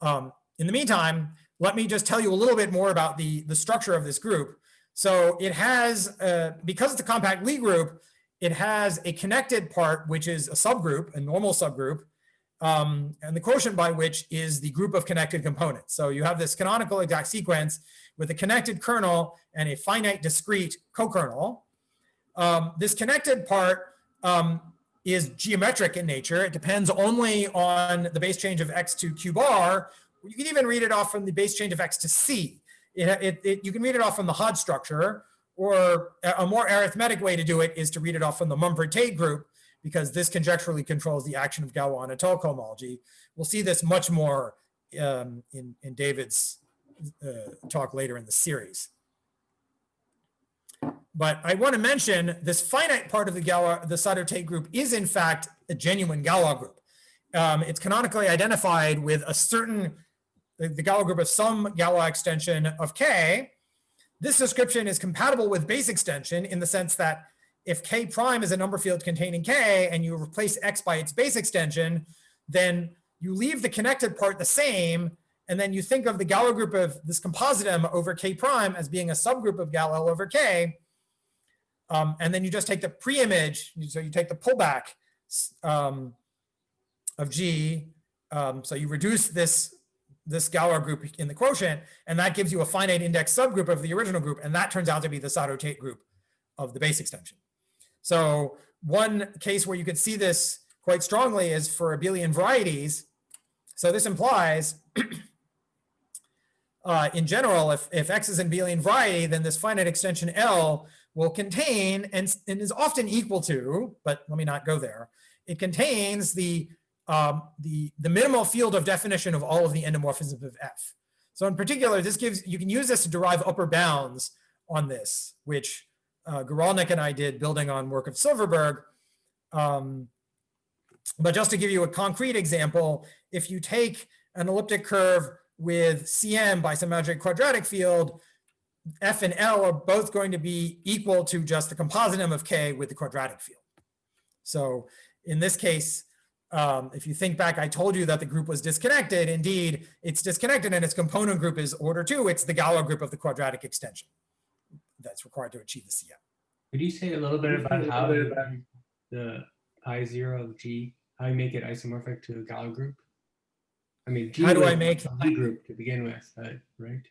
um, in the meantime, let me just tell you a little bit more about the, the structure of this group. So it has, uh, because it's a compact Lie group, it has a connected part, which is a subgroup, a normal subgroup, um, and the quotient by which is the group of connected components. So you have this canonical exact sequence with a connected kernel and a finite discrete co-kernel. Um, this connected part um, is geometric in nature. It depends only on the base change of x to q bar. You can even read it off from the base change of x to c. It, it, it, you can read it off from the Hodge structure, or a more arithmetic way to do it is to read it off from the Mumford-Tate group, because this conjecturally controls the action of Galois on étale cohomology. We'll see this much more um, in, in David's uh, talk later in the series. But I want to mention this finite part of the Galois, the Sato-Tate group is in fact a genuine Galois group. Um, it's canonically identified with a certain, the, the Galois group of some Galois extension of K. This description is compatible with base extension in the sense that if K prime is a number field containing K and you replace X by its base extension, then you leave the connected part the same and then you think of the Galois group of this compositum over K prime as being a subgroup of Gal L over K. Um, and then you just take the pre-image, so you take the pullback um, of G. Um, so you reduce this, this Galois group in the quotient, and that gives you a finite index subgroup of the original group. And that turns out to be the Sato-Tate group of the base extension. So one case where you could see this quite strongly is for abelian varieties. So this implies uh, in general, if, if X is an abelian variety, then this finite extension L will contain and, and is often equal to, but let me not go there. It contains the, um, the, the minimal field of definition of all of the endomorphisms of F. So in particular, this gives, you can use this to derive upper bounds on this, which uh, Guralnick and I did building on work of Silverberg. Um, but just to give you a concrete example, if you take an elliptic curve with CM by some magic quadratic field, F and L are both going to be equal to just the compositum of K with the quadratic field. So in this case, um, if you think back, I told you that the group was disconnected. Indeed, it's disconnected and its component group is order two. It's the Galois group of the quadratic extension that's required to achieve the CM. Could you say a little bit about how the pi zero of G, how you make it isomorphic to the Galois group? I mean, G How do I make- the group to begin with, uh, right?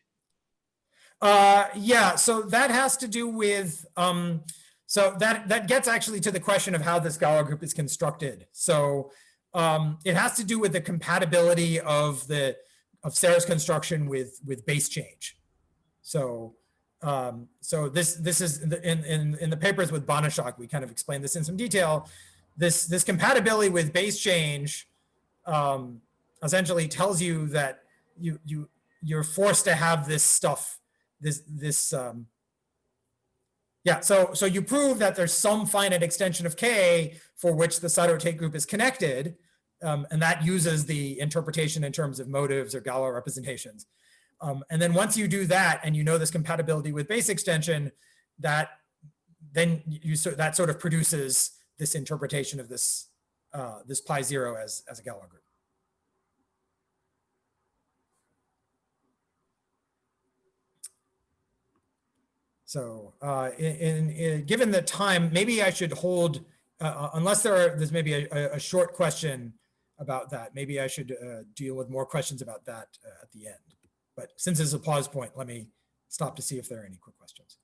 Uh, yeah, so that has to do with, um, so that, that gets actually to the question of how this Galois group is constructed. So um, it has to do with the compatibility of the, of Serre's construction with, with base change. So, um, so this, this is in, in, in, the papers with Banaszak, we kind of explain this in some detail. This, this compatibility with base change, um, essentially tells you that you, you, you're forced to have this stuff this this um yeah so so you prove that there's some finite extension of k for which the Sato-Tate group is connected um, and that uses the interpretation in terms of motives or Galois representations Um, and then once you do that and you know this compatibility with base extension, that then you so that sort of produces this interpretation of this uh, this pi zero as as a Galois group. So uh, in, in, given the time, maybe I should hold, uh, uh, unless there are, there's maybe a, a- a short question about that. Maybe I should uh, deal with more questions about that uh, at the end. But since it's a pause point, let me stop to see if there are any quick questions.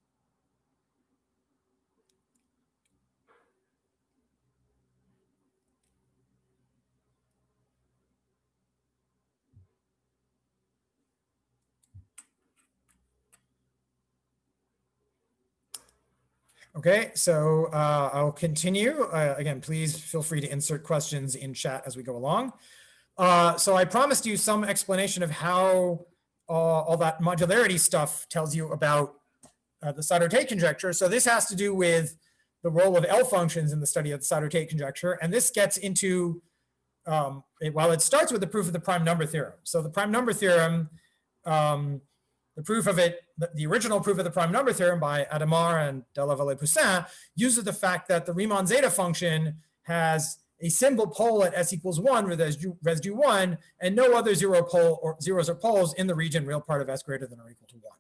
Okay, so uh, I'll continue. Uh, again, please feel free to insert questions in chat as we go along. Uh, so I promised you some explanation of how uh, all that modularity stuff tells you about uh, the Sato-Tate conjecture. So this has to do with the role of L functions in the study of the Sato-Tate conjecture. And this gets into, um, it, well, it starts with the proof of the prime number theorem. So the prime number theorem, um, the proof of it, the, original proof of the prime number theorem by Hadamard and de la Vallée-Poussin uses the fact that the Riemann zeta function has a simple pole at s equals one with residue, residue one and no other zero pole or zeros or poles in the region real part of s greater than or equal to one.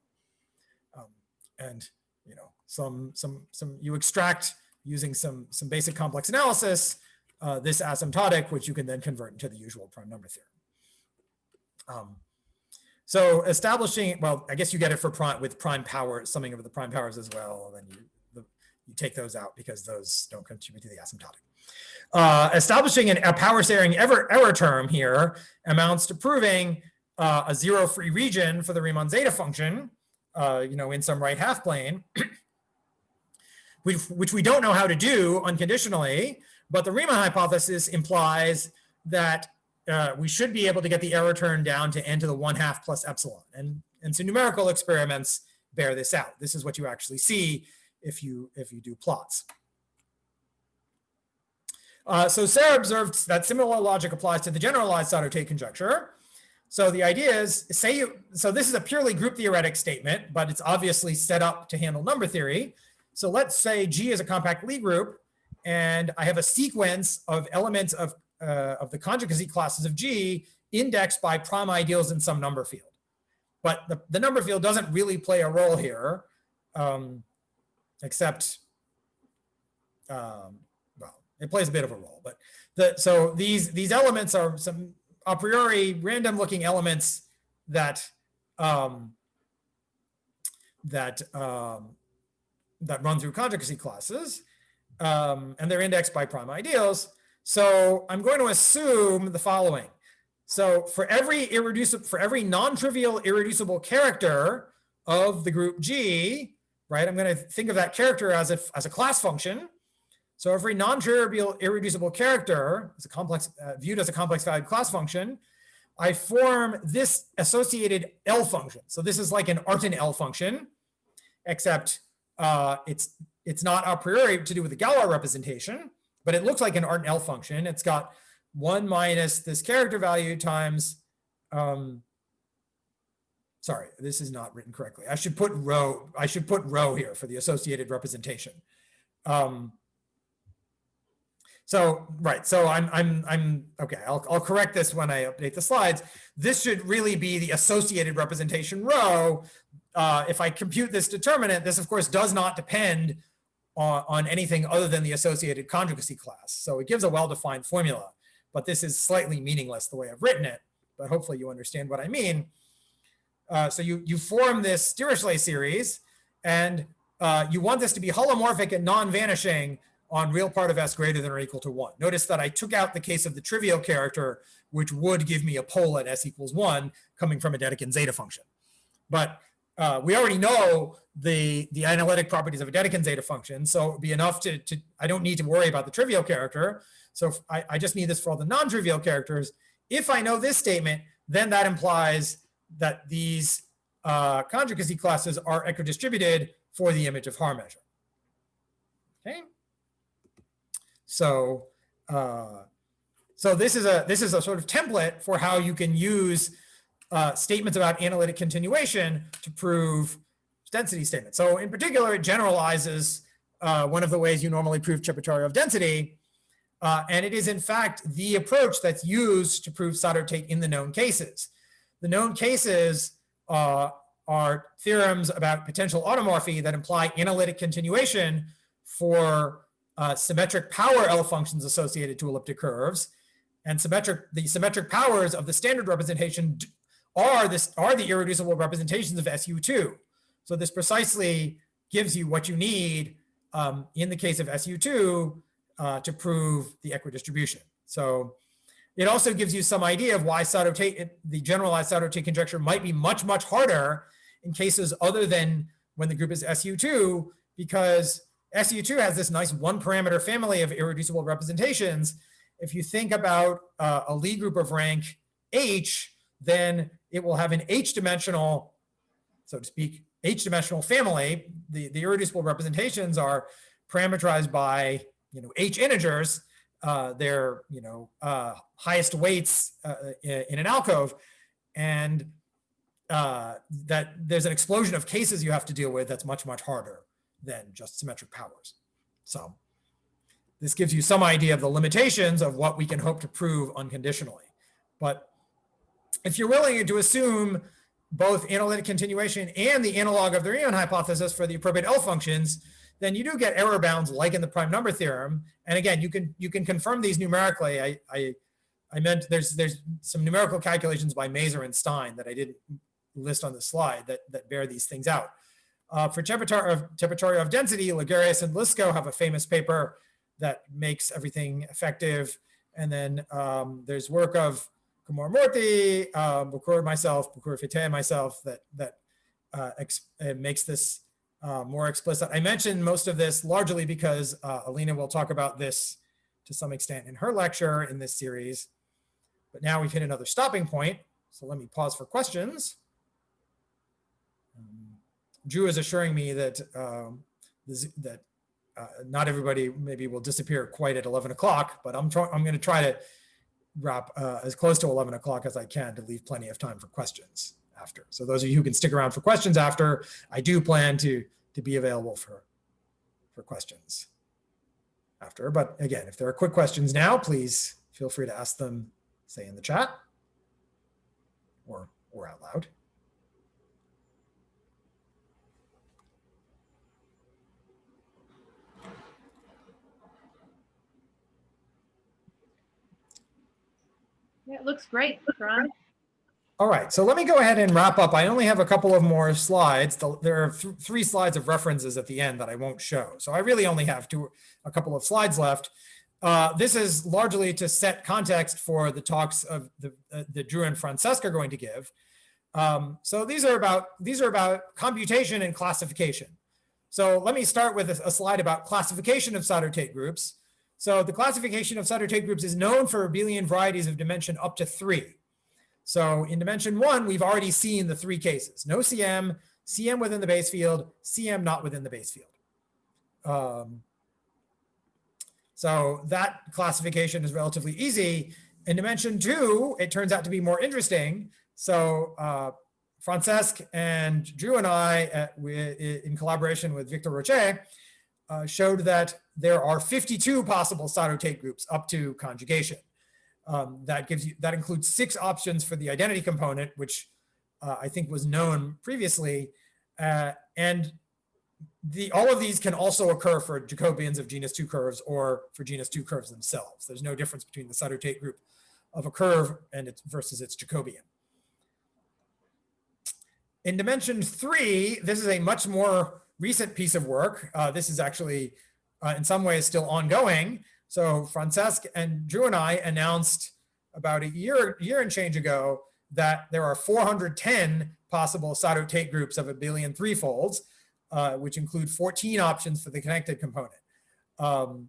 Um, and you know, some some some you extract using some some basic complex analysis uh, this asymptotic, which you can then convert into the usual prime number theorem. Um, so establishing, well, I guess you get it for prime with prime power, summing of the prime powers as well. And then you the, you take those out because those don't contribute to the asymptotic. Uh, establishing an, a power saving error, error term here amounts to proving uh, a zero free region for the Riemann zeta function, uh, you know, in some right half plane, which, which we don't know how to do unconditionally, but the Riemann hypothesis implies that uh, we should be able to get the error term down to n to the one half plus epsilon. And, and so numerical experiments bear this out. This is what you actually see if you, if you do plots. Uh, so Serre observed that similar logic applies to the generalized Sato-Tate conjecture. So the idea is, say you, so this is a purely group theoretic statement, but it's obviously set up to handle number theory. So let's say G is a compact Lie group, and I have a sequence of elements of, uh, of the conjugacy classes of G indexed by prime ideals in some number field. But the, the number field doesn't really play a role here, um, except um, it plays a bit of a role, but the, so these, these elements are some a priori random looking elements that, um, that, um, that run through conjugacy classes, um, and they're indexed by prime ideals. So I'm going to assume the following. So for every irreducible, for every non-trivial irreducible character of the group G, right, I'm going to think of that character as a, as a class function. So every non-trivial irreducible character is a complex uh, viewed as a complex valued class function. I form this associated L function. So this is like an Artin L function, except uh, it's it's not a priori to do with the Galois representation, but it looks like an Artin L function. It's got one minus this character value times. Um, sorry, this is not written correctly. I should put rho, I should put rho here for the associated representation. Um, so, right, so I'm, I'm, I'm, okay, I'll, I'll correct this when I update the slides. This should really be the associated representation rho. Uh, if I compute this determinant, this of course does not depend on, on anything other than the associated conjugacy class. So it gives a well-defined formula, but this is slightly meaningless the way I've written it, but hopefully you understand what I mean. Uh, so you, you form this Dirichlet series and uh, you want this to be holomorphic and non-vanishing on real part of s greater than or equal to one. Notice that I took out the case of the trivial character, which would give me a pole at s equals one coming from a Dedekind zeta function. But uh, we already know the, the analytic properties of a Dedekind zeta function. So it'd be enough to, to, I don't need to worry about the trivial character. So I, I just need this for all the non-trivial characters. If I know this statement, then that implies that these uh, conjugacy classes are equidistributed for the image of Haar measure. Okay. So, uh, so this is a this is a sort of template for how you can use uh, statements about analytic continuation to prove density statements. So in particular, it generalizes uh, one of the ways you normally prove Chebotarev density. Uh, and it is in fact the approach that's used to prove Sato-Tate in the known cases. The known cases uh, are theorems about potential automorphy that imply analytic continuation for uh, symmetric power L functions associated to elliptic curves. And symmetric, the symmetric powers of the standard representation are this are the irreducible representations of SU2. So this precisely gives you what you need um, in the case of SU2 uh, to prove the equidistribution. So it also gives you some idea of why Sato-Tate, the generalized Sato-Tate conjecture might be much, much harder in cases other than when the group is SU2, because SU2 has this nice one parameter family of irreducible representations. If you think about uh, a Lie group of rank H, then it will have an H dimensional, so to speak, H dimensional family. The, the irreducible representations are parameterized by, you know, H integers, uh, their, you know, uh, highest weights uh, in, in an alcove. And uh, that there's an explosion of cases you have to deal with that's much, much harder than just symmetric powers. So this gives you some idea of the limitations of what we can hope to prove unconditionally. But if you're willing to assume both analytic continuation and the analog of the Riemann hypothesis for the appropriate L functions, then you do get error bounds like in the prime number theorem. And again, you can you can confirm these numerically. I I, I meant there's there's some numerical calculations by Mazur and Stein that I didn't list on the slide that that bear these things out. Uh, for Chebotarev of density, Lagarias and Odlyzko have a famous paper that makes everything effective. And then um, there's work of Kumar Murty, um, Bucur myself, Bucur Fité and myself that that uh, uh, makes this uh, more explicit. I mentioned most of this largely because uh, Alina will talk about this to some extent in her lecture in this series. But now we've hit another stopping point. So let me pause for questions. Um, Drew is assuring me that um, that uh, not everybody maybe will disappear quite at 11 o'clock, but I'm. I'm going to try to wrap uh, as close to 11 o'clock as I can to leave plenty of time for questions after. So those of you who can stick around for questions after, I do plan to to be available for for questions after. But again, if there are quick questions now, please feel free to ask them, say in the chat or or out loud. Yeah, it looks great, Ron. All right, so let me go ahead and wrap up. I only have a couple of more slides. There are th- three slides of references at the end that I won't show. So I really only have two, a couple of slides left. Uh, this is largely to set context for the talks of the, uh, the Drew and Francesca are going to give. Um, so these are about these are about computation and classification. So let me start with a, a slide about classification of Sato-Tate groups. So the classification of Sato-Tate groups is known for abelian varieties of dimension up to three. So in dimension one, we've already seen the three cases, no CM, CM within the base field, CM not within the base field. Um, so that classification is relatively easy. In dimension two, it turns out to be more interesting. So uh, Francesc and Drew and I, at, we, in collaboration with Victor Rotger, uh, showed that there are 52 possible Sato-Tate groups up to conjugation. Um, that gives you that includes six options for the identity component, which uh, I think was known previously, uh, and the all of these can also occur for Jacobians of genus two curves or for genus two curves themselves. There's no difference between the Sato-Tate group of a curve and its versus its Jacobian. In dimension three, this is a much more recent piece of work. Uh, this is actually, uh, in some ways, still ongoing. So Francesc and Drew and I announced about a year, year and change ago that there are 410 possible Sato-Tate groups of abelian threefolds, uh, which include 14 options for the connected component. Um,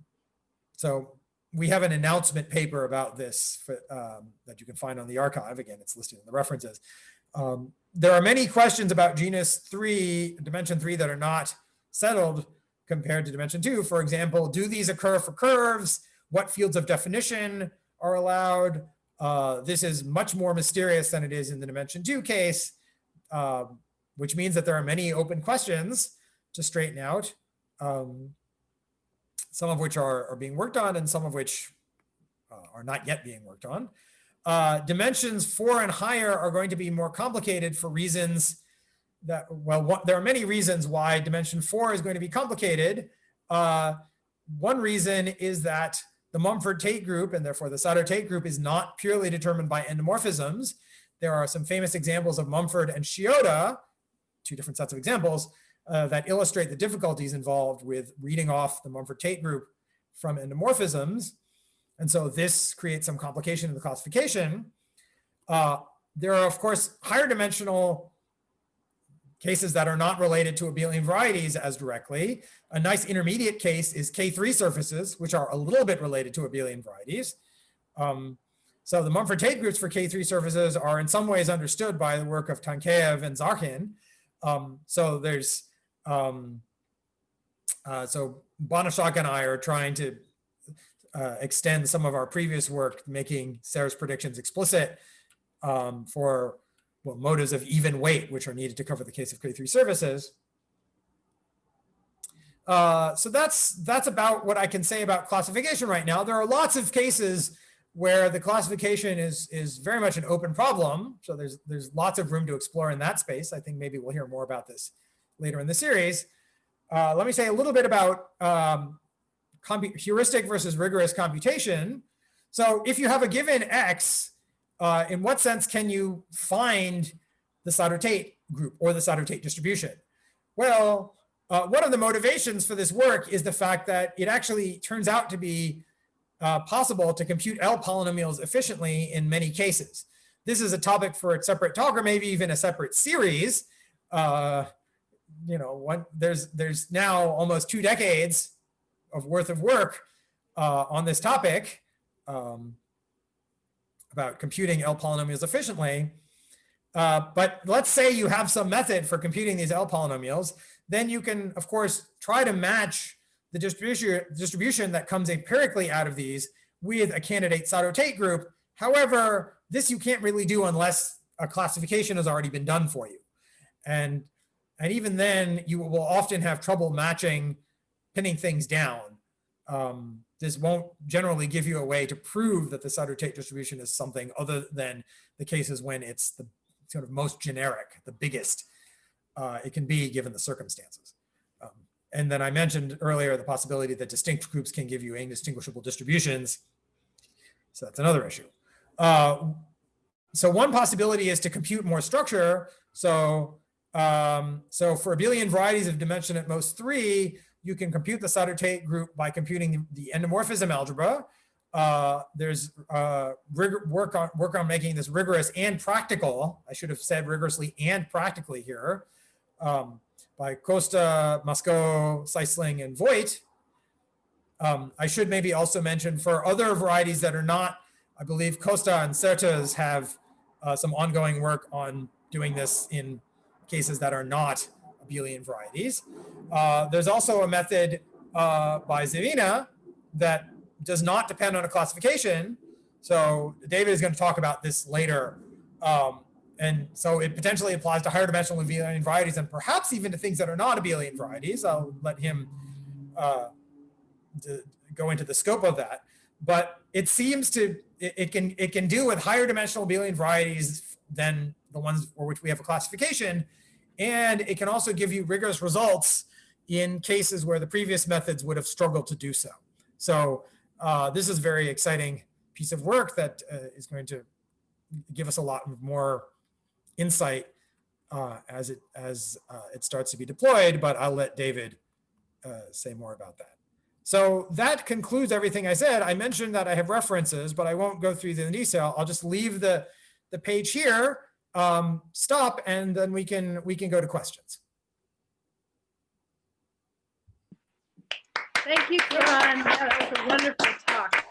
so we have an announcement paper about this for, um, that you can find on the arXiv. Again, it's listed in the references. Um, there are many questions about genus three, dimension three that are not settled compared to dimension two. For example, do these occur for curves? What fields of definition are allowed? Uh, this is much more mysterious than it is in the dimension two case, um, which means that there are many open questions to straighten out, um, some of which are, are being worked on and some of which uh, are not yet being worked on. Uh, dimensions four and higher are going to be more complicated for reasons that, well, what, there are many reasons why dimension four is going to be complicated. Uh, one reason is that the Mumford-Tate group, and therefore the Sato-Tate group, is not purely determined by endomorphisms. There are some famous examples of Mumford and Shioda, two different sets of examples, uh, that illustrate the difficulties involved with reading off the Mumford-Tate group from endomorphisms. And so this creates some complication in the classification. Uh, there are, of course, higher dimensional cases that are not related to abelian varieties as directly. A nice intermediate case is K3 surfaces, which are a little bit related to abelian varieties. Um, so the Mumford-Tate groups for K3 surfaces are in some ways understood by the work of Tankeev and Zarhin. Um, so there's, um, uh, so Banaszak and I are trying to uh, extend some of our previous work, making Serre's predictions explicit um, for motives of even weight, which are needed to cover the case of K3 surfaces. Uh, so that's that's about what I can say about classification right now. There are lots of cases where the classification is is very much an open problem. So there's there's lots of room to explore in that space. I think maybe we'll hear more about this later in the series. Uh, let me say a little bit about um, heuristic versus rigorous computation. So if you have a given x, uh, in what sense can you find the Sato-Tate group or the Sato-Tate distribution? Well, uh, one of the motivations for this work is the fact that it actually turns out to be uh, possible to compute L polynomials efficiently in many cases. This is a topic for a separate talk or maybe even a separate series. Uh, you know, one, there's, there's now almost two decades of worth of work uh, on this topic. Um, about computing L polynomials efficiently. Uh, but let's say you have some method for computing these L polynomials, then you can, of course, try to match the distribution, distribution that comes empirically out of these with a candidate Sato-Tate group. However, this you can't really do unless a classification has already been done for you. And, and even then, you will often have trouble matching, pinning things down. Um, this won't generally give you a way to prove that the Sato-Tate distribution is something other than the cases when it's the sort of most generic, the biggest uh, it can be given the circumstances. Um, and then I mentioned earlier the possibility that distinct groups can give you indistinguishable distributions. So that's another issue. Uh, so one possibility is to compute more structure. So, um, so for abelian varieties of dimension at most three, you can compute the Sato-Tate group by computing the endomorphism algebra. Uh, there's uh, work on work on making this rigorous and practical. I should have said rigorously and practically here um, by Costa, Mascot, Sijsling, and Voight. Um, I should maybe also mention for other varieties that are not, I believe Costa and Certas have uh, some ongoing work on doing this in cases that are not abelian varieties. Uh, there's also a method uh, by Zywina that does not depend on a classification. So David is going to talk about this later. Um, and so it potentially applies to higher dimensional abelian varieties and perhaps even to things that are not abelian varieties. I'll let him uh, go into the scope of that. But it seems to, it, it, can, it can do with higher dimensional abelian varieties than the ones for which we have a classification. And it can also give you rigorous results in cases where the previous methods would have struggled to do so. So uh, this is a very exciting piece of work that uh, is going to give us a lot more insight uh, as it as uh, it starts to be deployed, but I'll let David uh, say more about that. So that concludes everything I said. I mentioned that I have references, but I won't go through the detail. I'll just leave the, the page here, um, stop, and then we can we can go to questions. Thank you, Kiran. That was a wonderful talk.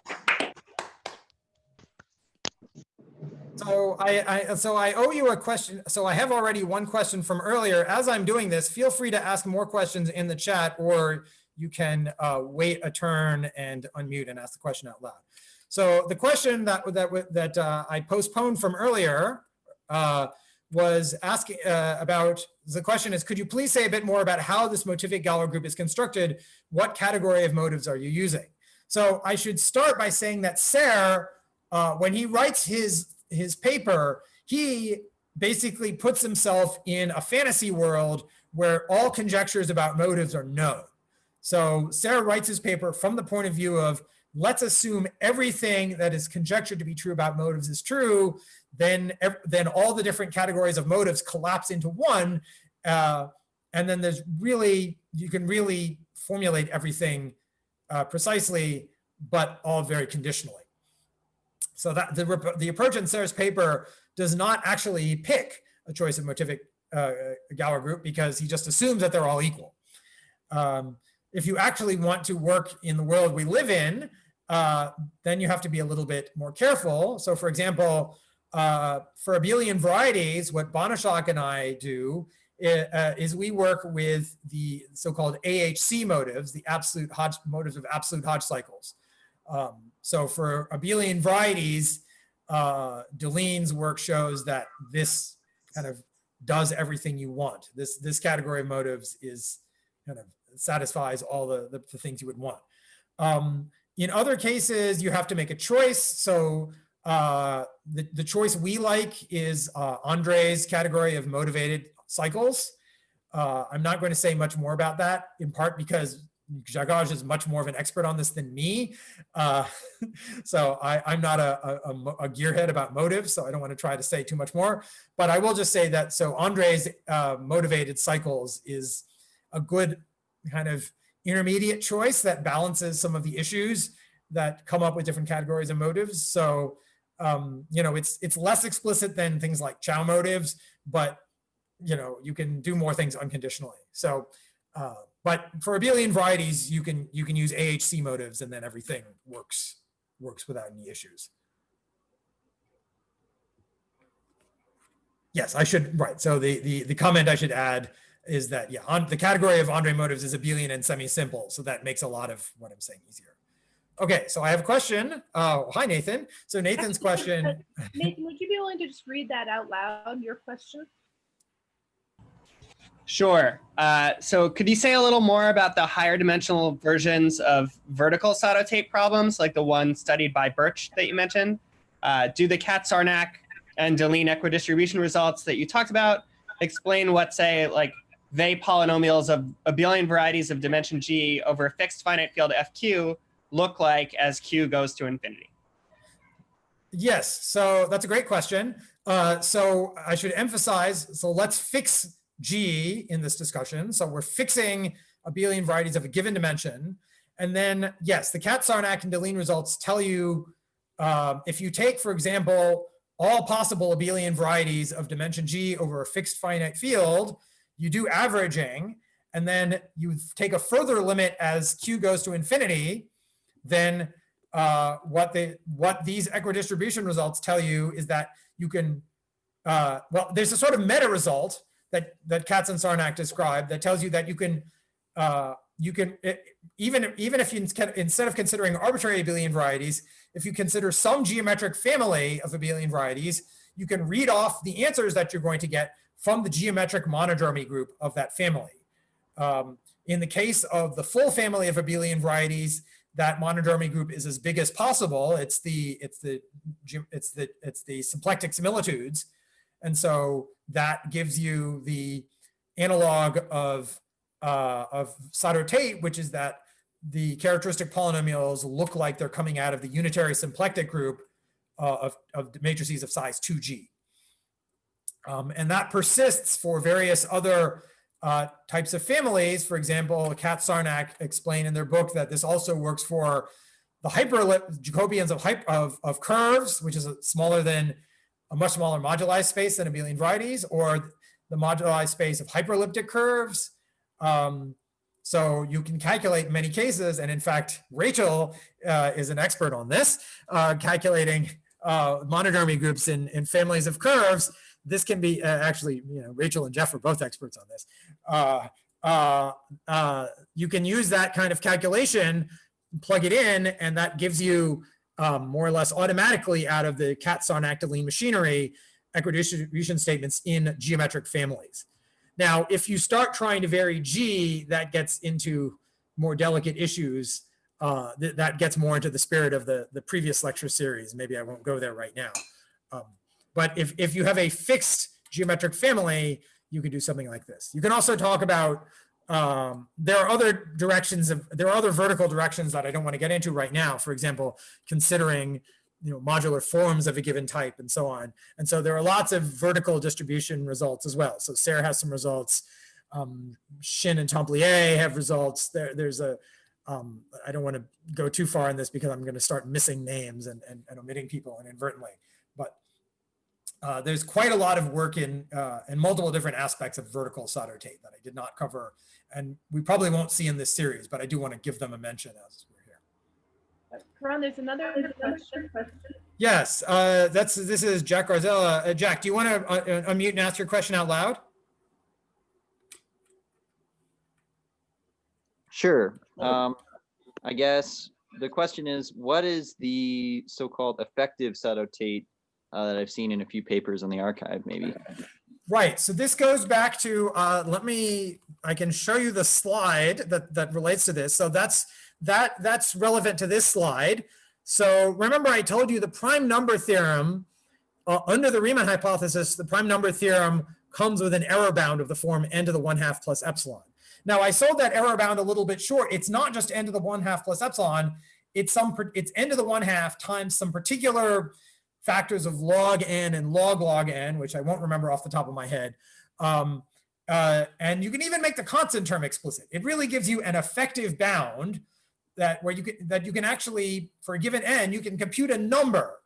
So I, I, so I owe you a question. So I have already one question from earlier. As I'm doing this, feel free to ask more questions in the chat, or you can uh, wait a turn and unmute and ask the question out loud. So the question that that that uh, I postponed from earlier uh, was asking uh, about the question is could you please say a bit more about how this motivic Galois group is constructed? What category of motives are you using? So I should start by saying that Serre, uh, when he writes his his paper, he basically puts himself in a fantasy world where all conjectures about motives are known. So Serre writes his paper from the point of view of let's assume everything that is conjectured to be true about motives is true, then, then all the different categories of motives collapse into one. Uh, and then there's really, you can really formulate everything uh, precisely, but all very conditionally. So that the, the approach in Serre's paper does not actually pick a choice of motivic uh, Galois group because he just assumes that they're all equal. Um, if you actually want to work in the world we live in, uh, then you have to be a little bit more careful. So for example, uh, for abelian varieties, what Banaszak and I do is, uh, is we work with the so-called AHC motives, the absolute Hodge motives of absolute Hodge cycles. Um, so for abelian varieties, uh, Deligne's work shows that this kind of does everything you want. This, this category of motives is kind of satisfies all the, the, the things you would want. Um, in other cases, you have to make a choice. So uh, the, the choice we like is uh, Andre's category of motivated cycles. Uh, I'm not going to say much more about that, in part because Grzegorz is much more of an expert on this than me. Uh, so I, am not a, a, a, gearhead about motives, so I don't want to try to say too much more. But I will just say that, so Andre's uh, motivated cycles is a good kind of intermediate choice that balances some of the issues that come up with different categories of motives. So, um, you know, it's it's less explicit than things like Chow motives, but you know, you can do more things unconditionally. So, uh, but for abelian varieties, you can you can use AHC motives, and then everything works works without any issues. Yes, I should right. So the the the comment I should add is that, yeah, on the category of Andre motives is abelian and semi-simple. So that makes a lot of what I'm saying easier. Okay, so I have a question. Oh, hi, Nathan. So Nathan's question. Nathan, would you be willing to just read that out loud, your question? Sure. Uh, so could you say a little more about the higher dimensional versions of vertical Sato-Tate problems, like the one studied by Birch that you mentioned? Uh, do the Katz-Sarnak and Deligne equidistribution results that you talked about explain what, say, like they polynomials of abelian varieties of dimension g over a fixed finite field fq look like as q goes to infinity? Yes, so that's a great question. Uh, so I should emphasize, so let's fix G in this discussion. So we're fixing abelian varieties of a given dimension. And then, yes, the Katz-Sarnak and Deligne results tell you uh, if you take, for example, all possible abelian varieties of dimension G over a fixed finite field, you do averaging, and then you take a further limit as q goes to infinity, then uh, what they what these equidistribution results tell you is that you can uh, well there's a sort of meta result that that Katz and Sarnak described that tells you that you can uh, you can it, even even if you instead of considering arbitrary abelian varieties if you consider some geometric family of abelian varieties you can read off the answers that you're going to get from the geometric monodromy group of that family. Um, in the case of the full family of abelian varieties, that monodromy group is as big as possible. It's the it's the it's the it's the symplectic similitudes, and so that gives you the analog of uh, of Sato-Tate, which is that the characteristic polynomials look like they're coming out of the unitary symplectic group uh, of, of matrices of size 2g. Um, and that persists for various other uh, types of families. For example, Katz-Sarnak explain in their book that this also works for the hyperellip Jacobians of, of, of curves, which is a, smaller than a much smaller moduli space than abelian varieties, or the moduli space of hyperelliptic curves. Um, so you can calculate many cases, and in fact, Rachel uh, is an expert on this, uh, calculating uh, monodromy groups in, in families of curves this can be uh, actually, you know, Rachel and Jeff are both experts on this. Uh, uh, uh, you can use that kind of calculation, plug it in, and that gives you um, more or less automatically out of the Katz-Sarnak-Deligne machinery equidistribution statements in geometric families. Now, if you start trying to vary G, that gets into more delicate issues. Uh, th- that gets more into the spirit of the, the previous lecture series. Maybe I won't go there right now. Um, but if, if you have a fixed geometric family, you can do something like this. You can also talk about, um, there are other directions of, there are other vertical directions that I don't want to get into right now. For example, considering, you know, modular forms of a given type and so on. And so there are lots of vertical distribution results as well. So Serre has some results. Um, Shin and Templier have results. There, there's a, um, I don't want to go too far in this because I'm going to start missing names and, and, and omitting people inadvertently. But uh, there's quite a lot of work in uh, in multiple different aspects of vertical Sato-Tate that I did not cover, and we probably won't see in this series. But I do want to give them a mention as we're here. Kiran, there's another question. Yes, uh, that's this is Jack Garzella. Uh, Jack, do you want to uh, unmute and ask your question out loud? Sure. Um, I guess the question is, what is the so-called effective Sato-Tate uh, that I've seen in a few papers in the arXiv, maybe? Right. So this goes back to, uh, let me, I can show you the slide that, that relates to this. So that's, that, that's relevant to this slide. So remember I told you the prime number theorem, uh, under the Riemann hypothesis, the prime number theorem comes with an error bound of the form n to the one half plus epsilon. Now I sold that error bound a little bit short. It's not just n to the one half plus epsilon. It's some, it's n to the one half times some particular factors of log n and log log n, which I won't remember off the top of my head. Um, uh, and you can even make the constant term explicit. It really gives you an effective bound that where you can that you can actually for a given n you can compute a number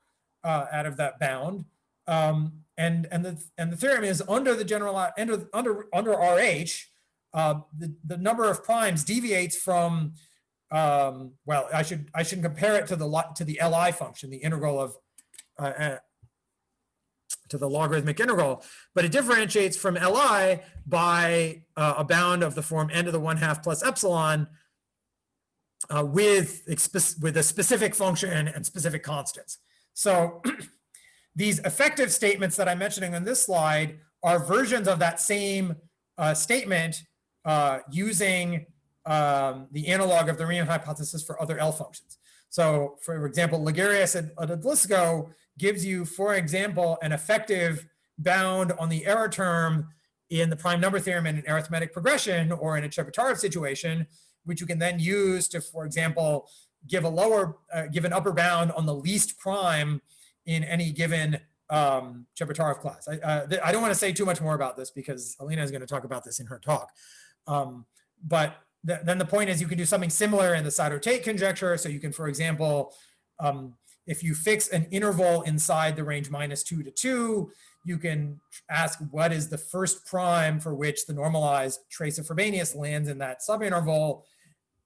uh, out of that bound. Um, and and the and the theorem is under the general under under under RH, uh, the the number of primes deviates from um, well I should I should compare it to the to the Li function, the integral of uh, uh, to the logarithmic integral, but it differentiates from Li by uh, a bound of the form n to the one half plus epsilon uh, with, with a specific function and specific constants. So these effective statements that I'm mentioning on this slide are versions of that same uh, statement uh, using um, the analog of the Riemann hypothesis for other L functions. So for example, Lagarias and Odlyzko gives you, for example, an effective bound on the error term in the prime number theorem in an arithmetic progression or in a Chebotaryov situation, which you can then use to, for example, give a lower, uh, give an upper bound on the least prime in any given um, Chebotaryov class. I, uh, I don't want to say too much more about this because Alina is going to talk about this in her talk. Um, but th- then the point is you can do something similar in the Sato-Tate conjecture. So you can, for example, um, if you fix an interval inside the range minus two to two, you can ask what is the first prime for which the normalized trace of Frobenius lands in that subinterval.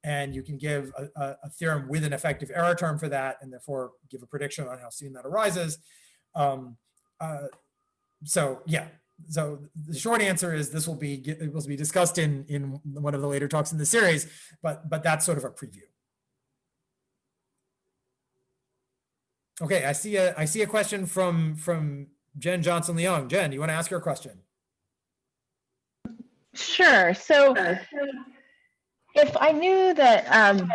And you can give a, a, a, theorem with an effective error term for that, and therefore give a prediction on how soon that arises. Um, uh, so yeah, so the short answer is this will be it will be discussed in in one of the later talks in the series, but but that's sort of a preview. Okay, I see a I see a question from from Jen Johnson Leung. Jen, do you want to ask your question? Sure. So if I knew that um,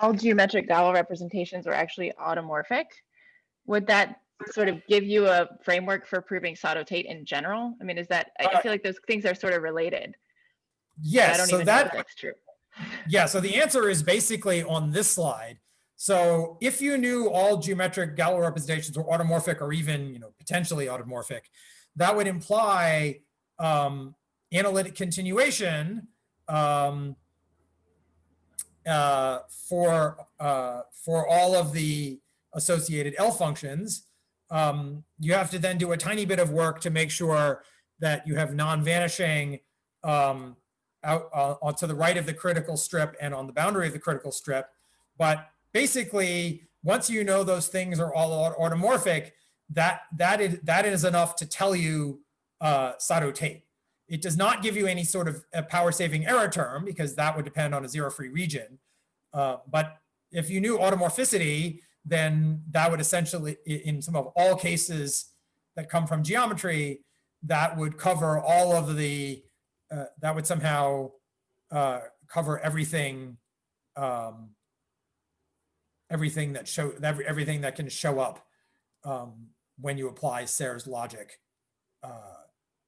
all geometric Galois representations were actually automorphic, would that sort of give you a framework for proving Sato-Tate in general? I mean, is that, I Uh, feel like those things are sort of related. but I don't so even know that if that's true. Yeah, so the answer is basically on this slide. So if you knew all geometric Galois representations were automorphic or even, you know, potentially automorphic, that would imply um, analytic continuation um, uh, for uh, for all of the associated L functions. Um, you have to then do a tiny bit of work to make sure that you have non-vanishing um, out uh, to the right of the critical strip and on the boundary of the critical strip. But basically, once you know those things are all automorphic, that that is that is enough to tell you uh, Sato-Tate. It does not give you any sort of a power saving error term because that would depend on a zero free region. Uh, but if you knew automorphicity, then that would essentially, in some of all cases that come from geometry, that would cover all of the, uh, that would somehow uh, cover everything, um, everything that show, every, everything that can show up um, when you apply Serre's logic uh,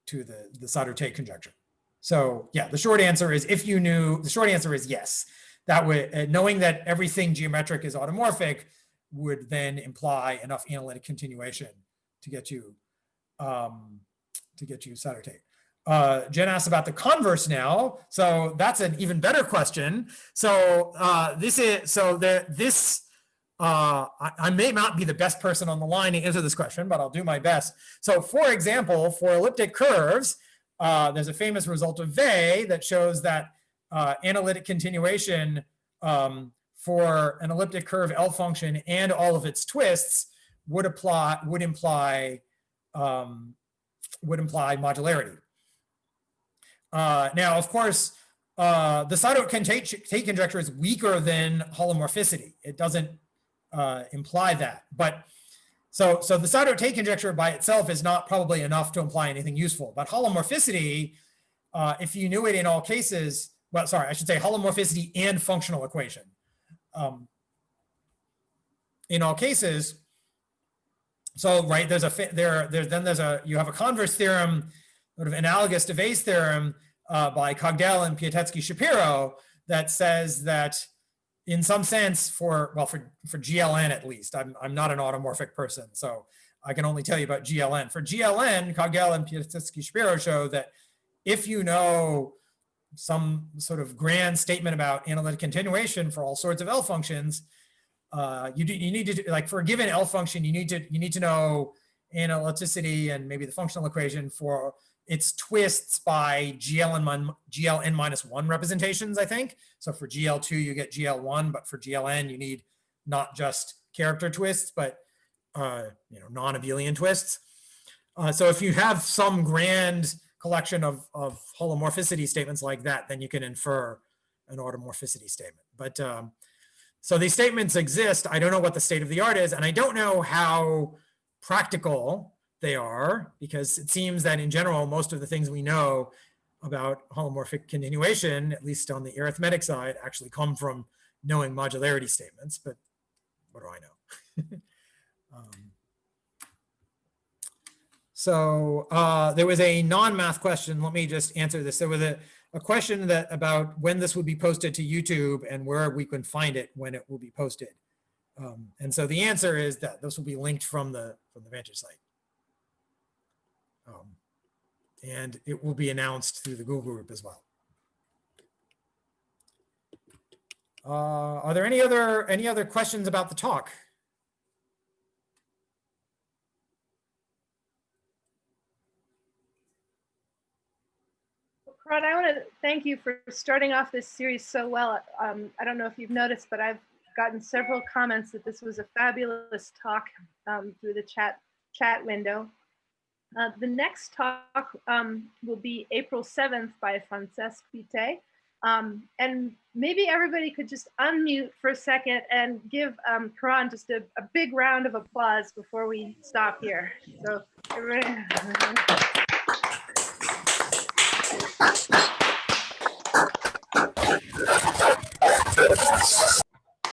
to the, the Sato-Tate conjecture. So yeah, the short answer is if you knew, the short answer is yes. That would, uh, knowing that everything geometric is automorphic would then imply enough analytic continuation to get you, um, to get you Sato-Tate. Uh, Jen asked about the converse now. So that's an even better question. So uh, this is, so the, this, uh, I, I may not be the best person on the line to answer this question, but I'll do my best. So for example, for elliptic curves, uh, there's a famous result of Weil that shows that uh, analytic continuation um, for an elliptic curve L function and all of its twists would apply would imply um, would imply modularity. Uh, now, of course, uh, the Sato-Tate conjecture is weaker than holomorphicity. It doesn't uh, imply that, but so, so the Sato-Tate conjecture by itself is not probably enough to imply anything useful, but holomorphicity, uh, if you knew it in all cases, well, sorry, I should say holomorphicity and functional equation. Um, in all cases, so right, there's a there, there's then there's a you have a converse theorem, sort of analogous to Weil's theorem uh, by Cogdell and Piatetski-Shapiro that says that in some sense for well for for GLN at least. I'm I'm not an automorphic person so I can only tell you about GLN for GLN Cogdell and Piatetski-Shapiro show that if you know some sort of grand statement about analytic continuation for all sorts of L functions uh, you do you need to like for a given L function you need to you need to know analyticity and maybe the functional equation for its twists by GLN, GLN minus one representations, I think. So for GL2, you get GL1, but for GLN, you need not just character twists, but uh, you know, non-abelian twists. Uh, so if you have some grand collection of, of holomorphicity statements like that, then you can infer an automorphicity statement. But um, so these statements exist. I don't know what the state of the art is, and I don't know how practical they are because it seems that in general, most of the things we know about holomorphic continuation, at least on the arithmetic side, actually come from knowing modularity statements, but what do I know? um, so uh, there was a non-math question. Let me just answer this. There was a, a question that about when this would be posted to YouTube and where we can find it when it will be posted. Um, and so the answer is that this will be linked from the from the Vantage site. Um, and it will be announced through the Google group as well. Uh, are there any other any other questions about the talk? Rod, I want to thank you for starting off this series so well. Um, I don't know if you've noticed, but I've gotten several comments that this was a fabulous talk um, through the chat chat window. Uh, the next talk um, will be April 7th by Francesc Fité. Um, and maybe everybody could just unmute for a second and give um, Karan just a, a big round of applause before we stop here. So everybody.